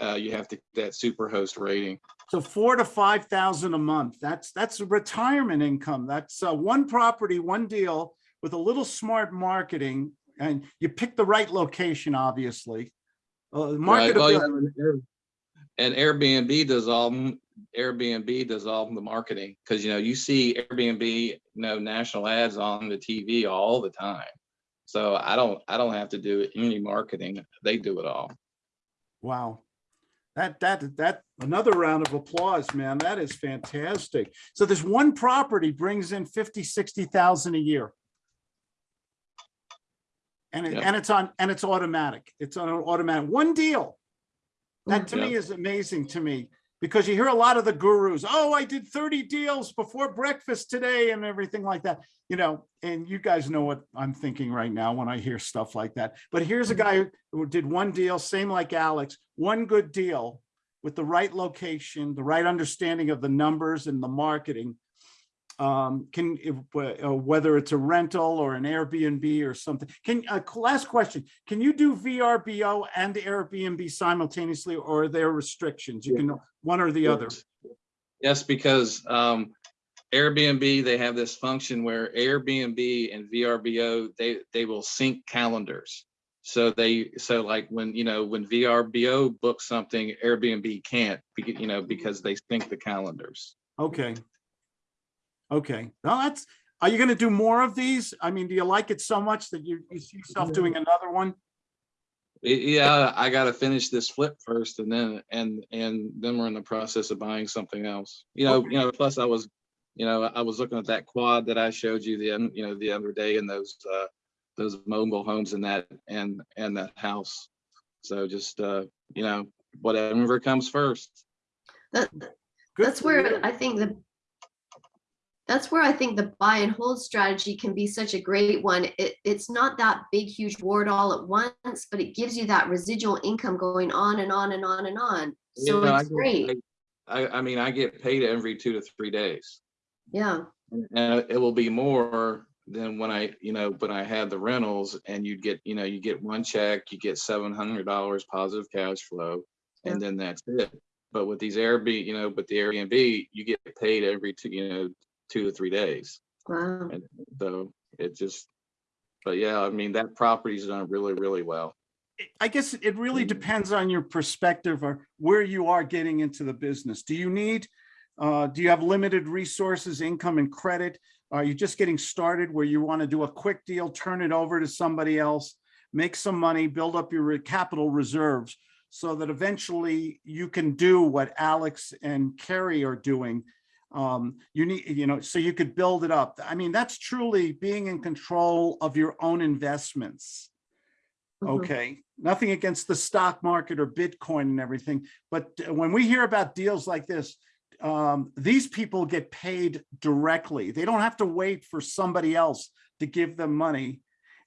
uh, you have to, get that super host rating. So four to five thousand a month. That's, that's a retirement income. That's uh, one property, one deal with a little smart marketing. And you pick the right location, obviously. Uh, Right, well, and And Airbnb does all, Airbnb does all the marketing, because, you know, you see Airbnb, you know, national ads on the TV all the time. So I don't, I don't have to do any marketing, they do it all. wow. That, that, that, another round of applause, man. That is fantastic. So this one property brings in 50, 60,000 a year. And it, Yep. and it's on, and it's automatic. It's on an automatic, one deal. That to me is amazing to me because you hear a lot of the gurus, oh, I did 30 deals before breakfast today and everything like that, you know, and you guys know what I'm thinking right now when I hear stuff like that. But here's a mm-hmm. guy who did one deal, same like Alex, one good deal with the right location, the right understanding of the numbers and the marketing. Um, can, if, uh, whether it's a rental or an Airbnb or something. Can, uh, last question, can you do VRBO and Airbnb simultaneously or are there restrictions? You can, one or the other? Yes, because um, Airbnb, they have this function where Airbnb and VRBO, they, they will sync calendars. So they, so like when, you know, when VRBO books something, Airbnb can't, you know, because they sync the calendars. Okay. Okay, well, that's, are you gonna do more of these? I mean, do you like it so much that you, you see yourself doing another one? Yeah, I gotta finish this flip first and then, and, and then we're in the process of buying something else. You know, you know, plus I was, you know, I was looking at that quad that I showed you the, un- you know, the other day and those, uh, those mobile homes in that, and, and that house. So just, uh, you know, whatever comes first. That, that's for where I think the That's where I think the buy and hold strategy can be such a great one. It, it's not that big, huge ward all at once, but it gives you that residual income going on and on and on and on. You So know, I it's get great. I, I mean, I get paid every two to three days. Yeah, And uh, it will be more than when I, you know, when I had the rentals and you'd get, you know, you get one check, you get seven hundred dollars positive cash flow. And then that's it. But with these Airbnb, you know, but the Airbnb, you get paid every two, you know, two to three days. wow. And so it just, but yeah, I mean, that property's done really, really well. I guess it really depends on your perspective or where you are getting into the business. Do you need, uh, do you have limited resources, income and credit? Are you just getting started where you want to do a quick deal, turn it over to somebody else, make some money, build up your capital reserves so that eventually you can do what Alex and Carrie are doing. Um, you need, you know, so you could build it up. I mean, that's truly being in control of your own investments. Mhm. Okay, nothing against the stock market or Bitcoin and everything, but uh, when we hear about deals like this, um, these people get paid directly. They don't have to wait for somebody else to give them money.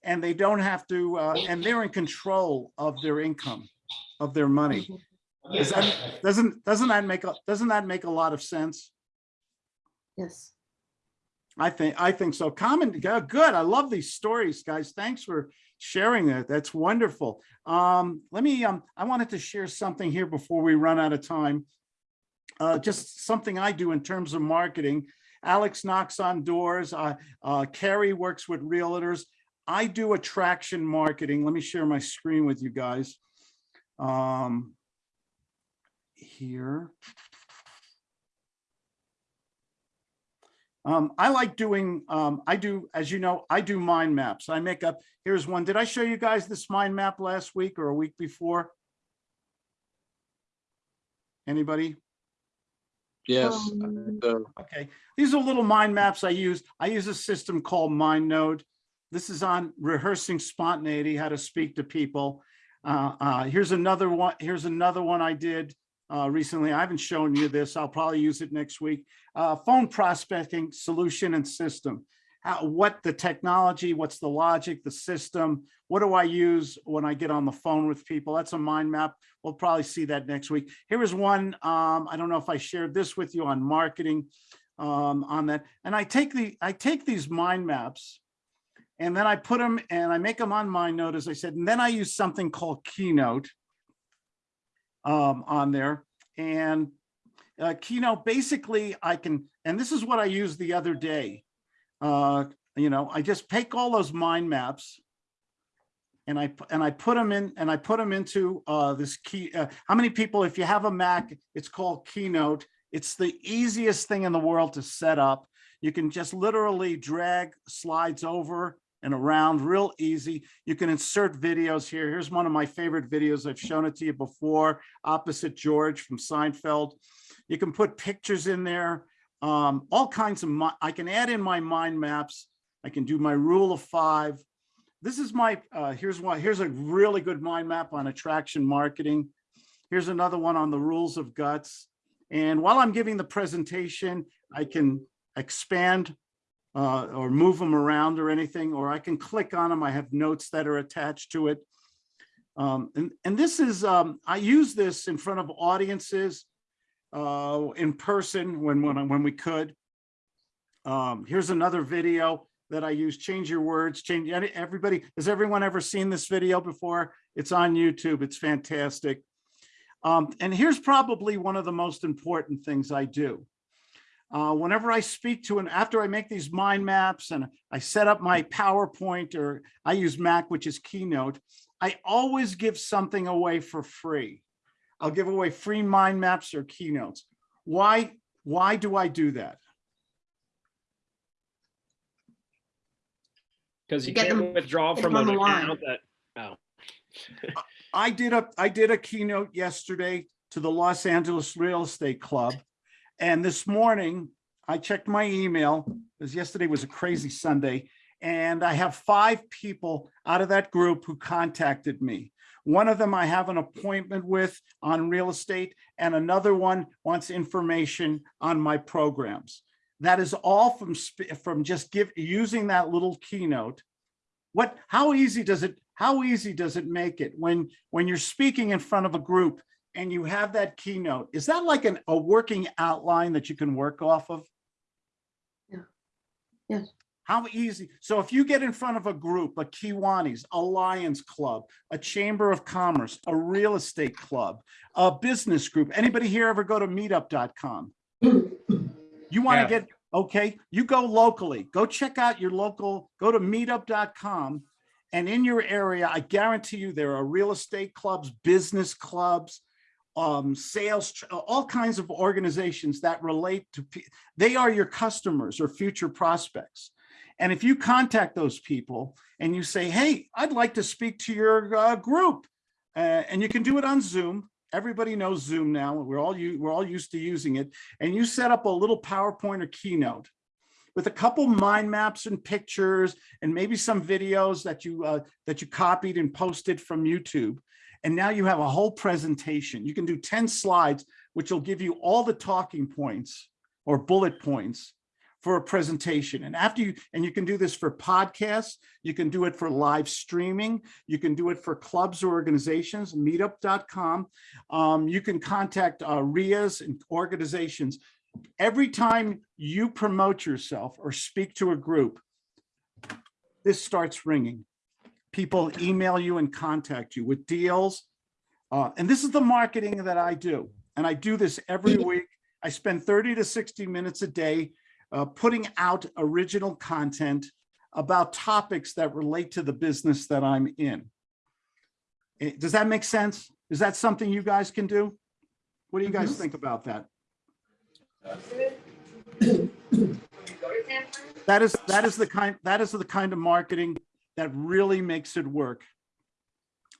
And they don't have to, uh, and they're in control of their income, of their money. Is that, doesn't, doesn't that make, a doesn't that make a lot of sense? Yes. I think, I think so. Common good. I love these stories, guys. Thanks for sharing that. That's wonderful. Um, let me, um, I wanted to share something here before we run out of time. Uh, just something I do in terms of marketing. Alex knocks on doors. Uh, uh, Carrie works with realtors. I do attraction marketing. Let me share my screen with you guys. Um, here. Um, I like doing, um, I do, as you know, I do mind maps. I make up, here's one. Did I show you guys this mind map last week or a week before? Anybody? Yes. Um, Okay, these are little mind maps I use. I use a system called MindNode. This is on rehearsing spontaneity, how to speak to people. Uh, uh, here's another one. Here's another one I did uh, recently. I haven't shown you this. I'll probably use it next week. Uh, phone prospecting solution and system. How, what the technology, what's the logic, the system, what do I use when I get on the phone with people? That's a mind map. We'll probably see that next week. Here is one, um, I don't know if I shared this with you on marketing um, on that. And I take the, I take these mind maps and then I put them and I make them on MindNode, as I said, and then I use something called Keynote um, on there. And uh, Keynote, basically I can, and this is what I used the other day. Uh, you know, I just take all those mind maps and I, and I put them in, and I put them into uh, this key. uh, How many people, if you have a Mac, it's called Keynote. It's the easiest thing in the world to set up. You can just literally drag slides over and around real easy. You can insert videos here. Here's one of my favorite videos. I've shown it to you before, opposite George from Seinfeld. You can put pictures in there, um, all kinds of, I can add in my mind maps. I can do my rule of five. This is my, uh, here's one, here's a really good mind map on attraction marketing. Here's another one on the rules of guts. And while I'm giving the presentation, I can expand uh, or move them around or anything, or I can click on them. I have notes that are attached to it. Um, and, and this is, um, I use this in front of audiences uh, in person when, when, when we could. Um, here's another video that I use, change your words, change, everybody, has everyone ever seen this video before? It's on YouTube, it's fantastic. Um, and here's probably one of the most important things I do. Uh, whenever I speak to an, after I make these mind maps and I set up my PowerPoint or I use Mac, which is Keynote, I always give something away for free. I'll give away free mind maps or keynotes. Why, why do I do that? Because you Get can't them- withdraw from an the line. account that, oh. I did a, I did a keynote yesterday to the Los Angeles Real Estate Club. And this morning, I checked my email, because yesterday was a crazy Sunday, and I have five people out of that group who contacted me. One of them I have an appointment with on real estate, and another one wants information on my programs. that is all from, from just give, using that little keynote. What, how easy does it, how easy does it make it when, when you're speaking in front of a group and you have that keynote? Is that like an, a working outline that you can work off of? Yeah. Yes. How easy? So if you get in front of a group, a Kiwanis, a Lions Club, a Chamber of Commerce, a real estate club, a business group, anybody here ever go to meetup.com? You want Yeah. to get, okay, you go locally, go check out your local, go to meetup.com. And in your area, I guarantee you, there are real estate clubs, business clubs, um, sales, all kinds of organizations that relate to, they are your customers or future prospects. And if you contact those people and you say, hey, I'd like to speak to your uh, group, uh, and you can do it on Zoom. Everybody knows Zoom now. We're all we're all used to using it. And you set up a little PowerPoint or keynote with a couple mind maps and pictures and maybe some videos that you uh, that you copied and posted from YouTube. And now you have a whole presentation. You can do 10 slides, which will give you all the talking points or bullet points for a presentation. And after you, and you can do this for podcasts, you can do it for live streaming, you can do it for clubs or organizations, meetup.com. Um, you can contact uh, RIAs and organizations. Every time you promote yourself or speak to a group, this starts ringing. People email you and contact you with deals. Uh, and this is the marketing that I do. And I do this every week. I spend 30 to 60 minutes a day uh, putting out original content about topics that relate to the business that I'm in. Eh, Does that make sense? Is that something you guys can do? What do you guys think about that? That is, that is the kind, that is the kind of marketing that really makes it work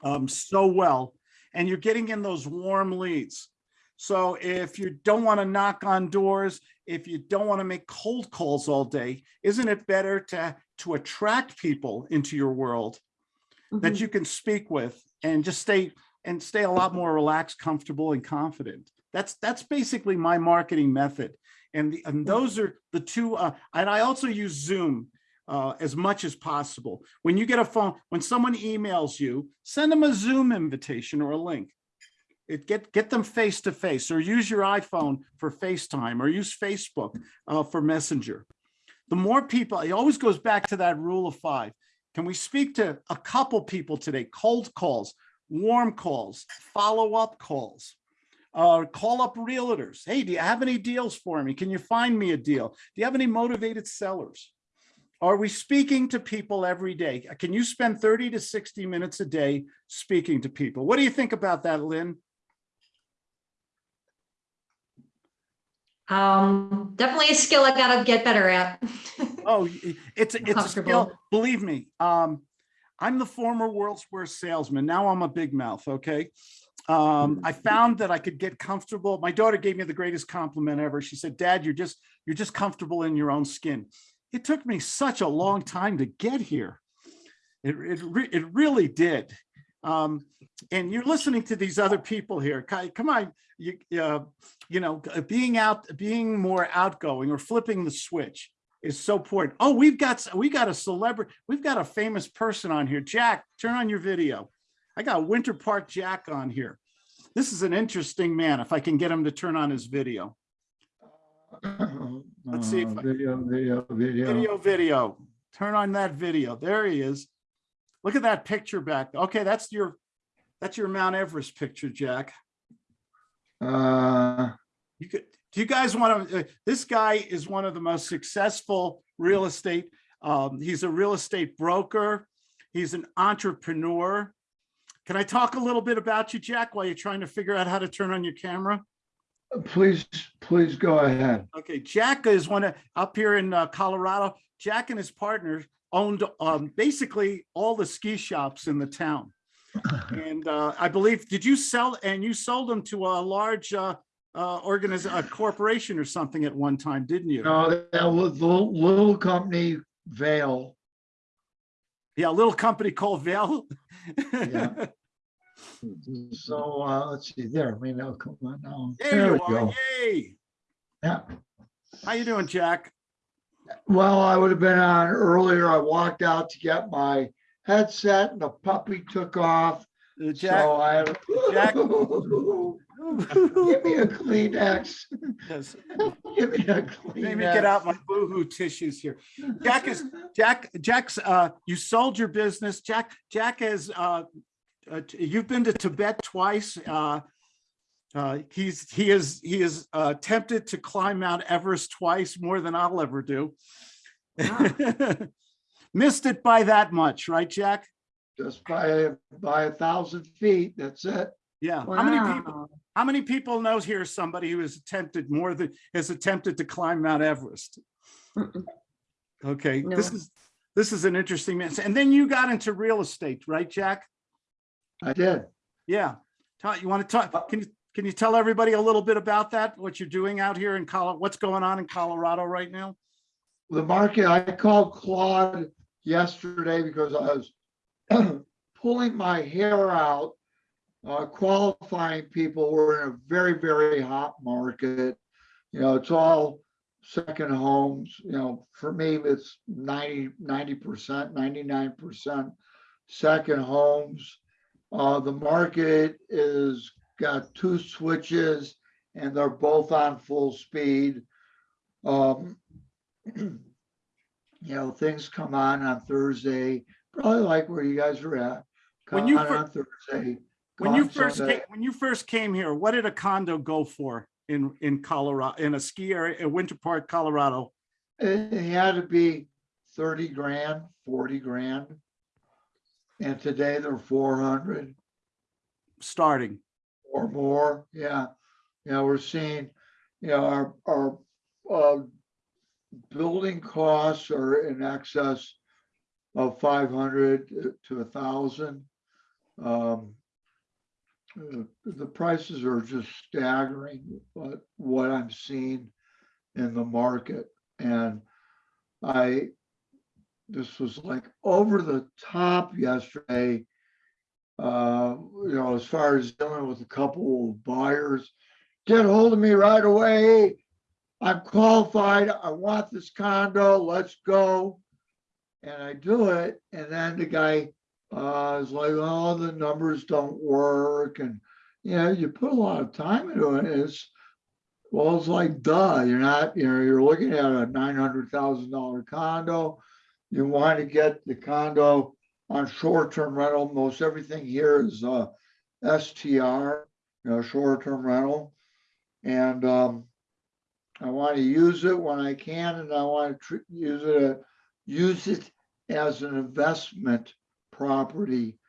um, so well. And you're getting in those warm leads. So if you don't want to knock on doors, if you don't want to make cold calls all day, isn't it better to, to attract people into your world that Mhm. you can speak with and just stay and stay a lot more relaxed, comfortable and confident. That's that's basically my marketing method. And, the, and those are the two, uh, and I also use Zoom uh, as much as possible. When you get a phone, when someone emails you, send them a Zoom invitation or a link. It get get them face to face or use your iPhone for FaceTime or use Facebook uh, for Messenger. The more people, it always goes back to that rule of five. Can we speak to a couple people today? Cold calls, warm calls, follow-up calls. Uh, call up realtors. Hey, do you have any deals for me? Can you find me a deal? Do you have any motivated sellers? Are we speaking to people every day? Can you spend 30 to 60 minutes a day speaking to people? What do you think about that, Lynn? Um, definitely a skill I gotta get better at. Oh, it's, it's a skill, believe me. Um, I'm the former world's worst salesman. Now I'm a big mouth, okay? Um, I found that I could get comfortable. My daughter gave me the greatest compliment ever. She said, Dad, you're just, you're just comfortable in your own skin. It took me such a long time to get here. It, it, re- it really did. Um, and you're listening to these other people here. Come on, you, uh, you know, being out, being more outgoing or flipping the switch is so important. Oh, we've got, s- we got a celebrity, we've got a famous person on here. Jack, turn on your video. I got Winter Park Jack on here. This is an interesting man, if I can get him to turn on his video. Let's see if Uh, I- Video, video, video. Video, video. Turn on that video. There he is. Look at that picture back. Okay, that's your, that's your Mount Everest picture, Jack. Uh, You could, do you guys want to, this guy is one of the most successful real estate. Um, he's a real estate broker. He's an entrepreneur. Can I talk a little bit about you, Jack, while you're trying to figure out how to turn on your camera? Please, please go ahead. Okay, Jack is one of, up here in uh, Colorado, Jack and his partner owned um, basically all the ski shops in the town. And uh, I believe, did you sell, and you sold them to a large uh, uh, organiz, a corporation or something at one time, didn't you? No, that was the little, little company Vail. Yeah, a little company called Vail. Yeah. So, uh, let's see there. I mean, oh, come on now. There you we are, go. yay. Yeah. How you doing, Jack? Well, I would have been on earlier. I walked out to get my headset and the puppy took off. Jack, So I. Jack- Give me a Kleenex. Yes. Give me a Kleenex. Maybe get out my boohoo tissues here. Jack is, Jack, Jack's, uh, you sold your business. Jack, Jack is uh, uh, you've been to Tibet twice. Uh, uh, he's, he is, he is uh, attempted to climb Mount Everest twice, more than I'll ever do. Missed it by that much, right, Jack? Just by, by a thousand feet. That's it. Yeah. How many people, Wow. how many people knows here somebody who has attempted more than, has attempted to climb Mount Everest? Okay, this is, this is an interesting mess. And then you got into real estate, right, Jack? I did. Yeah. Tell, you want to talk, can you, can you tell everybody a little bit about that? What you're doing out here in Colorado, what's going on in Colorado right now? The market, I called Claude yesterday because I was pulling my hair out, uh, qualifying people. We're in a very, very hot market. You know, it's all second homes, you know, for me, it's 90 percent, ninety-nine percent second homes. Uh, the market is got two switches and they're both on full speed. Um, you know, things come on on Thursday, probably like where you guys are at. When you on on Thursday. When you first, Sunday. came when you first came here, what did a condo go for in, in Colorado, in a ski area, in Winter Park, Colorado? It it had to be thirty grand, forty grand. And today they're four hundred Starting, or more, yeah. Yeah, we're seeing, you know, our, our, uh, building costs are in excess of five hundred to a thousand. Um, the prices are just staggering, but what I'm seeing in the market. And I, this was like over the top yesterday. Uh, you know, as far as dealing with a couple of buyers, get hold of me right away. I'm qualified. I want this condo. Let's go. And I do it. And then the guy uh, is like, oh, the numbers don't work. And, you know, you put a lot of time into it. It's, well, it's like, duh, you're not, you know, you're looking at a nine hundred thousand dollar condo. You want to get the condo on short-term rental. Most everything here is uh STR, you know, short-term rental. And um, I want to use it when I can, and I want to use it, uh, use it as an investment property.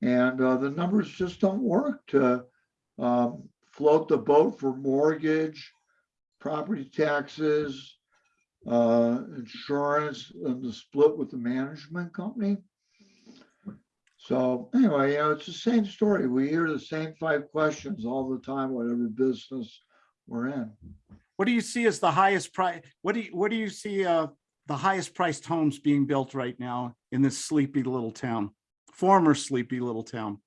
And uh, the numbers just don't work to um, float the boat for mortgage, property taxes, uh, insurance, and the split with the management company. So anyway, you know, it's the same story. We hear the same five questions all the time, whatever business we're in. what do you see as the highest price? What do you, what do you see, uh, the highest priced homes being built right now in this sleepy little town? Former sleepy little town?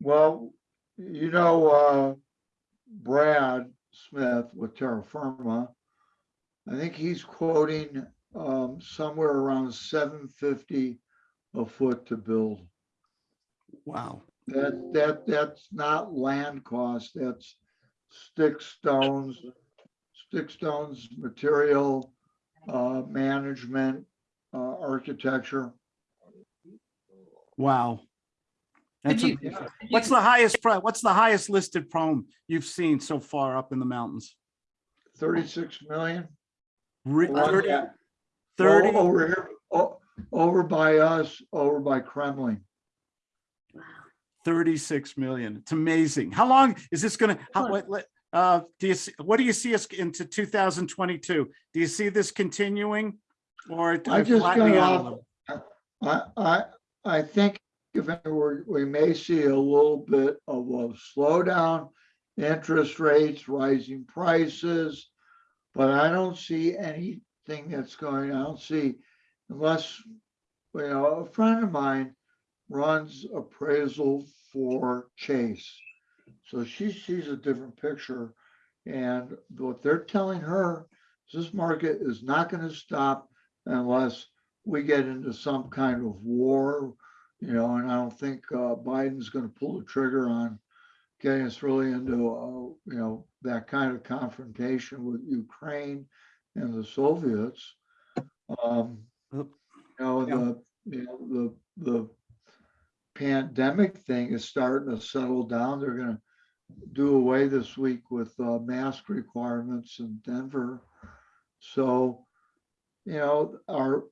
Well, you know, uh, Brad Smith with Terra Firma, I think he's quoting, um, somewhere around seven fifty a foot to build. Wow. That, that, that's not land cost, that's stick stones, stick stones, material, uh, management, uh, architecture. Wow. That's you- you- What's the highest price? What's the highest listed home you've seen so far up in the mountains? Thirty-six million. Re- One 30 at- 30 O- Over here, o- over by us, over by Kremmling. Wow. 36 million. It's amazing. How long is this gonna, how, what, let- uh, do you, see- what do you see us into 2022? Do you see this continuing? Or I just flattening got out a off- little? I, I, I think if we're, we may see a little bit of a slowdown, interest rates, rising prices. But I don't see anything that's going, I don't see, unless, you know, a friend of mine runs appraisal for Chase. So she sees a different picture. And what they're telling her, is this market is not gonna stop unless we get into some kind of war. You know, and I don't think uh, Biden's gonna pull the trigger on getting us really into, uh, you know, that kind of confrontation with Ukraine and the Soviets. Um, you know, Yeah. the, you know, the, the pandemic thing is starting to settle down. They're gonna do away this week with uh, mask requirements in Denver. So, you know, our,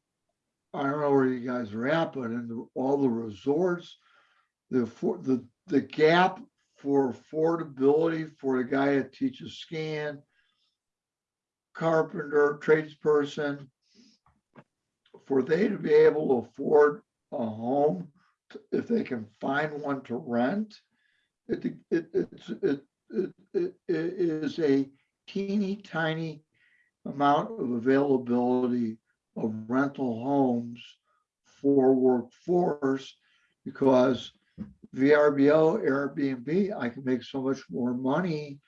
I don't know where you guys are at, but in the- all the resorts, the, for, the, the gap for affordability for the guy that teaches skiing, carpenter, tradesperson, for they to be able to afford a home, if they can find one to rent, it, it, it, it it is a teeny tiny amount of availability of rental homes for workforce because VRBO, Airbnb, I can make so much more money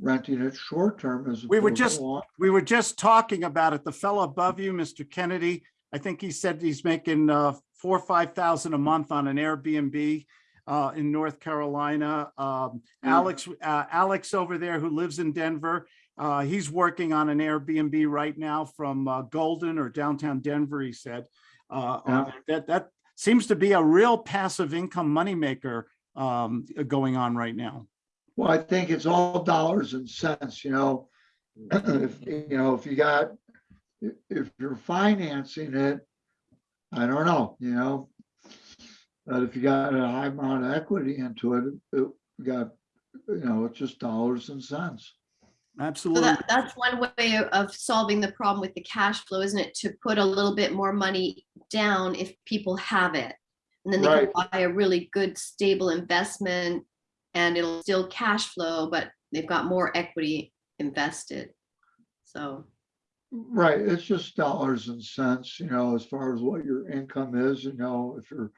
renting it short term as. We were just, long- we were just talking about it. The fellow above you, Mr. Kennedy, I think he said he's making uh, four, or five thousand a month on an Airbnb uh, in North Carolina. Um, Mm. Alex, uh, Alex over there who lives in Denver, uh, he's working on an Airbnb right now from uh, Golden or downtown Denver, he said. Uh, Yeah. That, that seems to be a real passive income moneymaker um, going on right now. Well, I think it's all dollars and cents, you know. If, you know, if you got, if, you're financing it, I don't know, you know. But if you got a high amount of equity into it, it got, you know, it's just dollars and cents. So Absolutely. that, that's one way of- solving the problem with the cash flow, isn't it? To put a little bit more money down if people have it. And then they can buy a really good stable investment and it'll still cash flow, but they've got more equity invested. So, Right, it's just dollars and cents, you know, as far as what your income is, you know, if you're,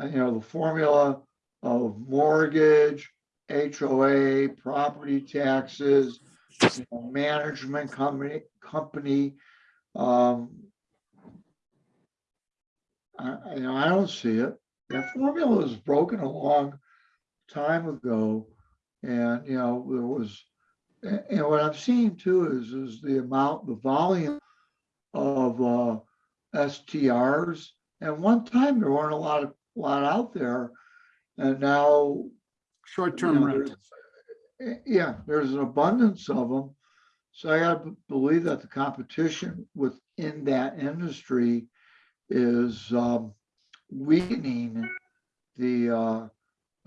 uh, you know, the formula of mortgage, HOA, property taxes, you know, management company, company, um, I, you know, I don't see it. That formula was broken a long time ago. And, you know, there was, and, and what I'm seeing too is, is the amount, the volume of, uh, STRs. And one time there weren't a lot of, lot out there. And now Short-term you know, rentals. Yeah, there's an abundance of them. So I gotta believe that the competition within that industry is um, weakening the uh,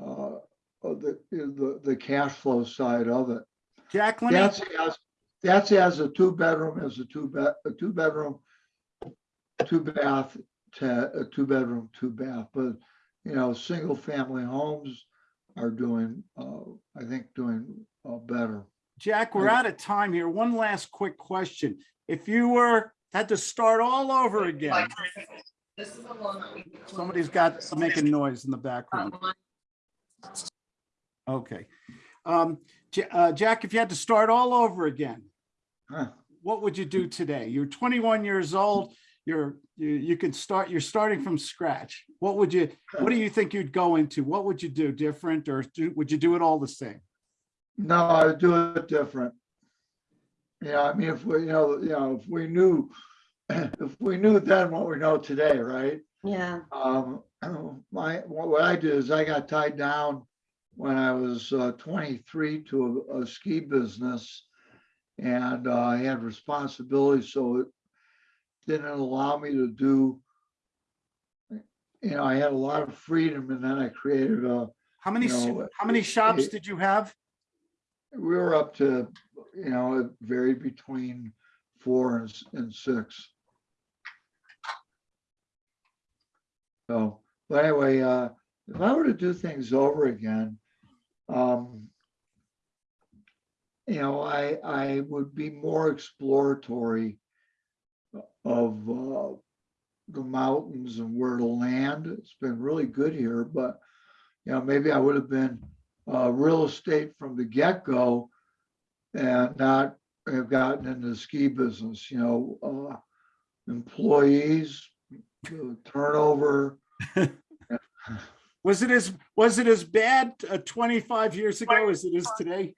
uh, the, the, the cash flow side of it. Jack, let me, That's as, that's as a two bedroom, as a two bed, a two bedroom, two bath, to a two bedroom, two bath, but you know, single family homes are doing, uh, I think doing, uh, better. Jack, we're out of time here. One last quick question. If you were, had to start all over again, somebody's got making noise in the background. Okay. Um, Ja- uh, Jack, if you had to start all over again, Huh. what would you do today? You're 21 years old. You're, you, you could start, you're starting from scratch. What would you, what do you think you'd go into? What would you do different or do, would you do it all the same? No, I would do it different. Yeah, I mean, if we, you know, you know, if we knew, if we knew then what we know today, right? yeah, Um, my, what what I did is I got tied down when I was uh, twenty-three to a, a ski business. And uh, I had responsibility, so it didn't allow me to do. You know, I had a lot of freedom and then I created a, How many, You know, how many shops it- did you have? we were up to, you know, it varied between four and, s- and six. So, but anyway, uh, if I were to do things over again, um, you know, I, I would be more exploratory of, uh, the mountains and where to land. It's been really good here, but, you know, maybe I would have been, uh, real estate from the get-go and not have gotten into the ski business, you know, uh, employees, turnover. Was it as, was it as bad uh, 25 years ago as it is today?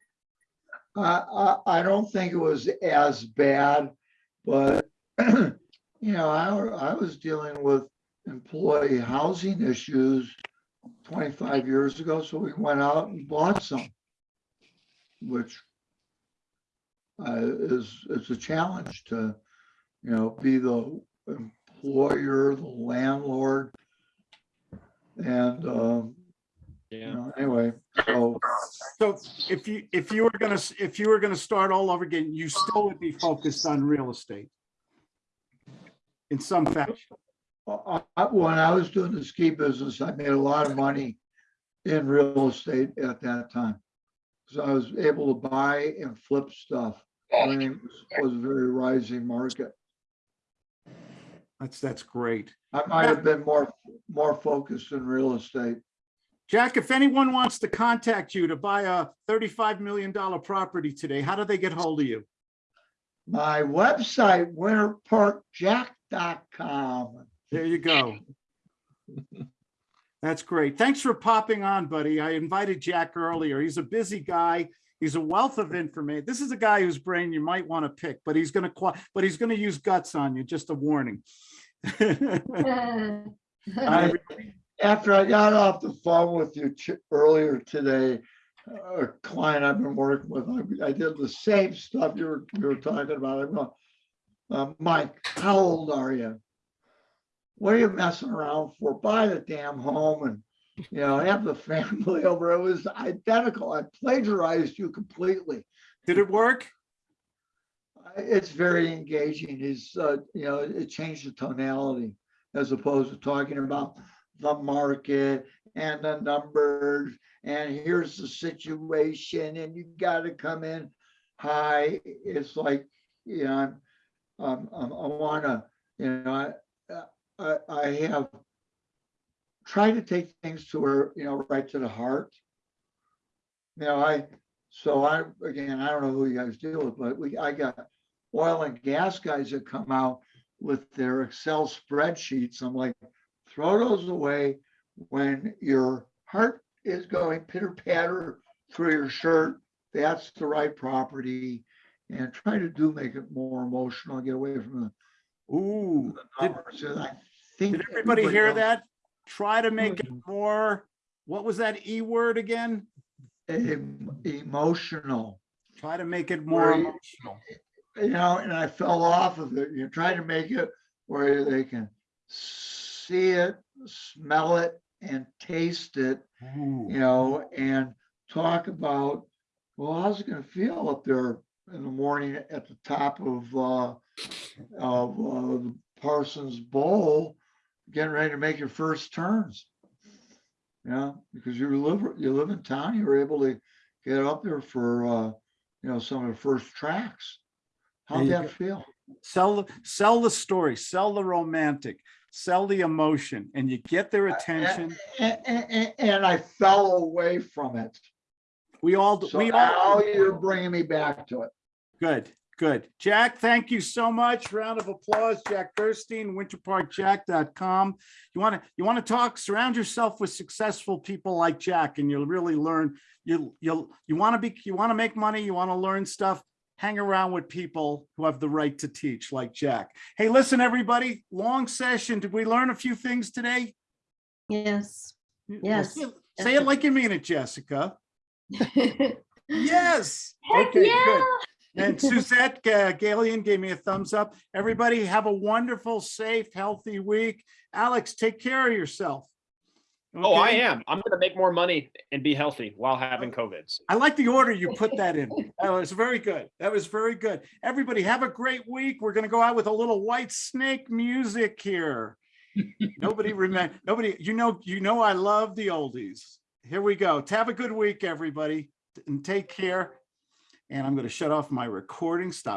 I, I, I don't think it was as bad, but, you know, I, I was dealing with employee housing issues twenty-five years ago, so we went out and bought some, which uh, is, it's a challenge to, you know, be the employer, the landlord. And, um, you know, anyway, so So if you, if you were gonna, if you were gonna start all over again, you still would be focused on real estate. In some fashion. I- when I was doing the ski business, I made a lot of money in real estate at that time. So I was able to buy and flip stuff. when it was- was a very rising market. That's, that's great. I might have been more, more focused in real estate. Jack, if anyone wants to contact you to buy a $35 million property today, how do they get hold of you? My website, winterparkjack.com. There you go. That's great. Thanks for popping on, buddy. I invited Jack earlier. He's a busy guy. He's a wealth of information. This is a guy whose brain you might want to pick, but he's gonna, but he's gonna use guts on you, just a warning. I, after I got off the phone with you earlier today, a client I've been working with, I, I did the same stuff you were, you were talking about. I'm going, uh, Mike, how old are you? What are you messing around for? Buy the damn home and, you know, have the family over. It was identical. I plagiarized you completely. Did it work? It's very engaging. It's, uh, you know, it changed the tonality as opposed to talking about the market and the numbers and here's the situation and you gotta come in high. It's like, you know, I'm, um, um, I wanna, you know, I, I, I have tried to take things to where, you know, right to the heart. You know, I, so I, again, I don't know who you guys deal with, but we, I got oil and gas guys that come out with their Excel spreadsheets. I'm like, throw those away when your heart is going pitter patter through your shirt. That's the right property. And try to do make it more emotional, get away from Ooh, the did, numbers. And I think. did everybody hear that? Try to make it more, what was that E word again? em- Emotional. Try to make it more emotional. you know, and I fell off of it. You try to make it where they can see it, smell it, and taste it, Ooh. you know, and talk about, well, how's it gonna feel up there in the morning at the top of, uh, of, uh, the Parsenn Bowl, getting ready to make your first turns? Yeah, because you live, you live in town, you were able to get up there for, uh, you know, some of the first tracks. How'd that go. feel? Sell, the sell the story, sell the romantic, sell the emotion, and you get their attention. And, and, and I fell away from it. We all, So we now you're bringing me back to it. good, good. Jack, thank you so much. Round of applause, Jack Gerstein, winterparkjack.com. You want to, you want to talk, surround yourself with successful people like Jack and you'll really learn. You, you'll, you want to be, you want to make money, you want to learn stuff. Hang around with people who have the right to teach like Jack. Hey, listen, everybody, long session. Did we learn a few things today? Yes. Yes, say it like you mean it, Jessica. Yes. Heck Okay, yeah. good. And Suzette uh, Galian gave me a thumbs up. Everybody have a wonderful, safe, healthy week. Alex, take care of yourself. Oh, I am. I'm gonna make more money and be healthy while having COVID. I like the order you put that in. That was very good. That was very good. Everybody have a great week. We're going to go out with a little Whitesnake music here. Nobody remember, nobody, you know, you know, I love the oldies. Here we go. Have a good week, everybody, and take care. And I'm going to shut off my recording. Stop.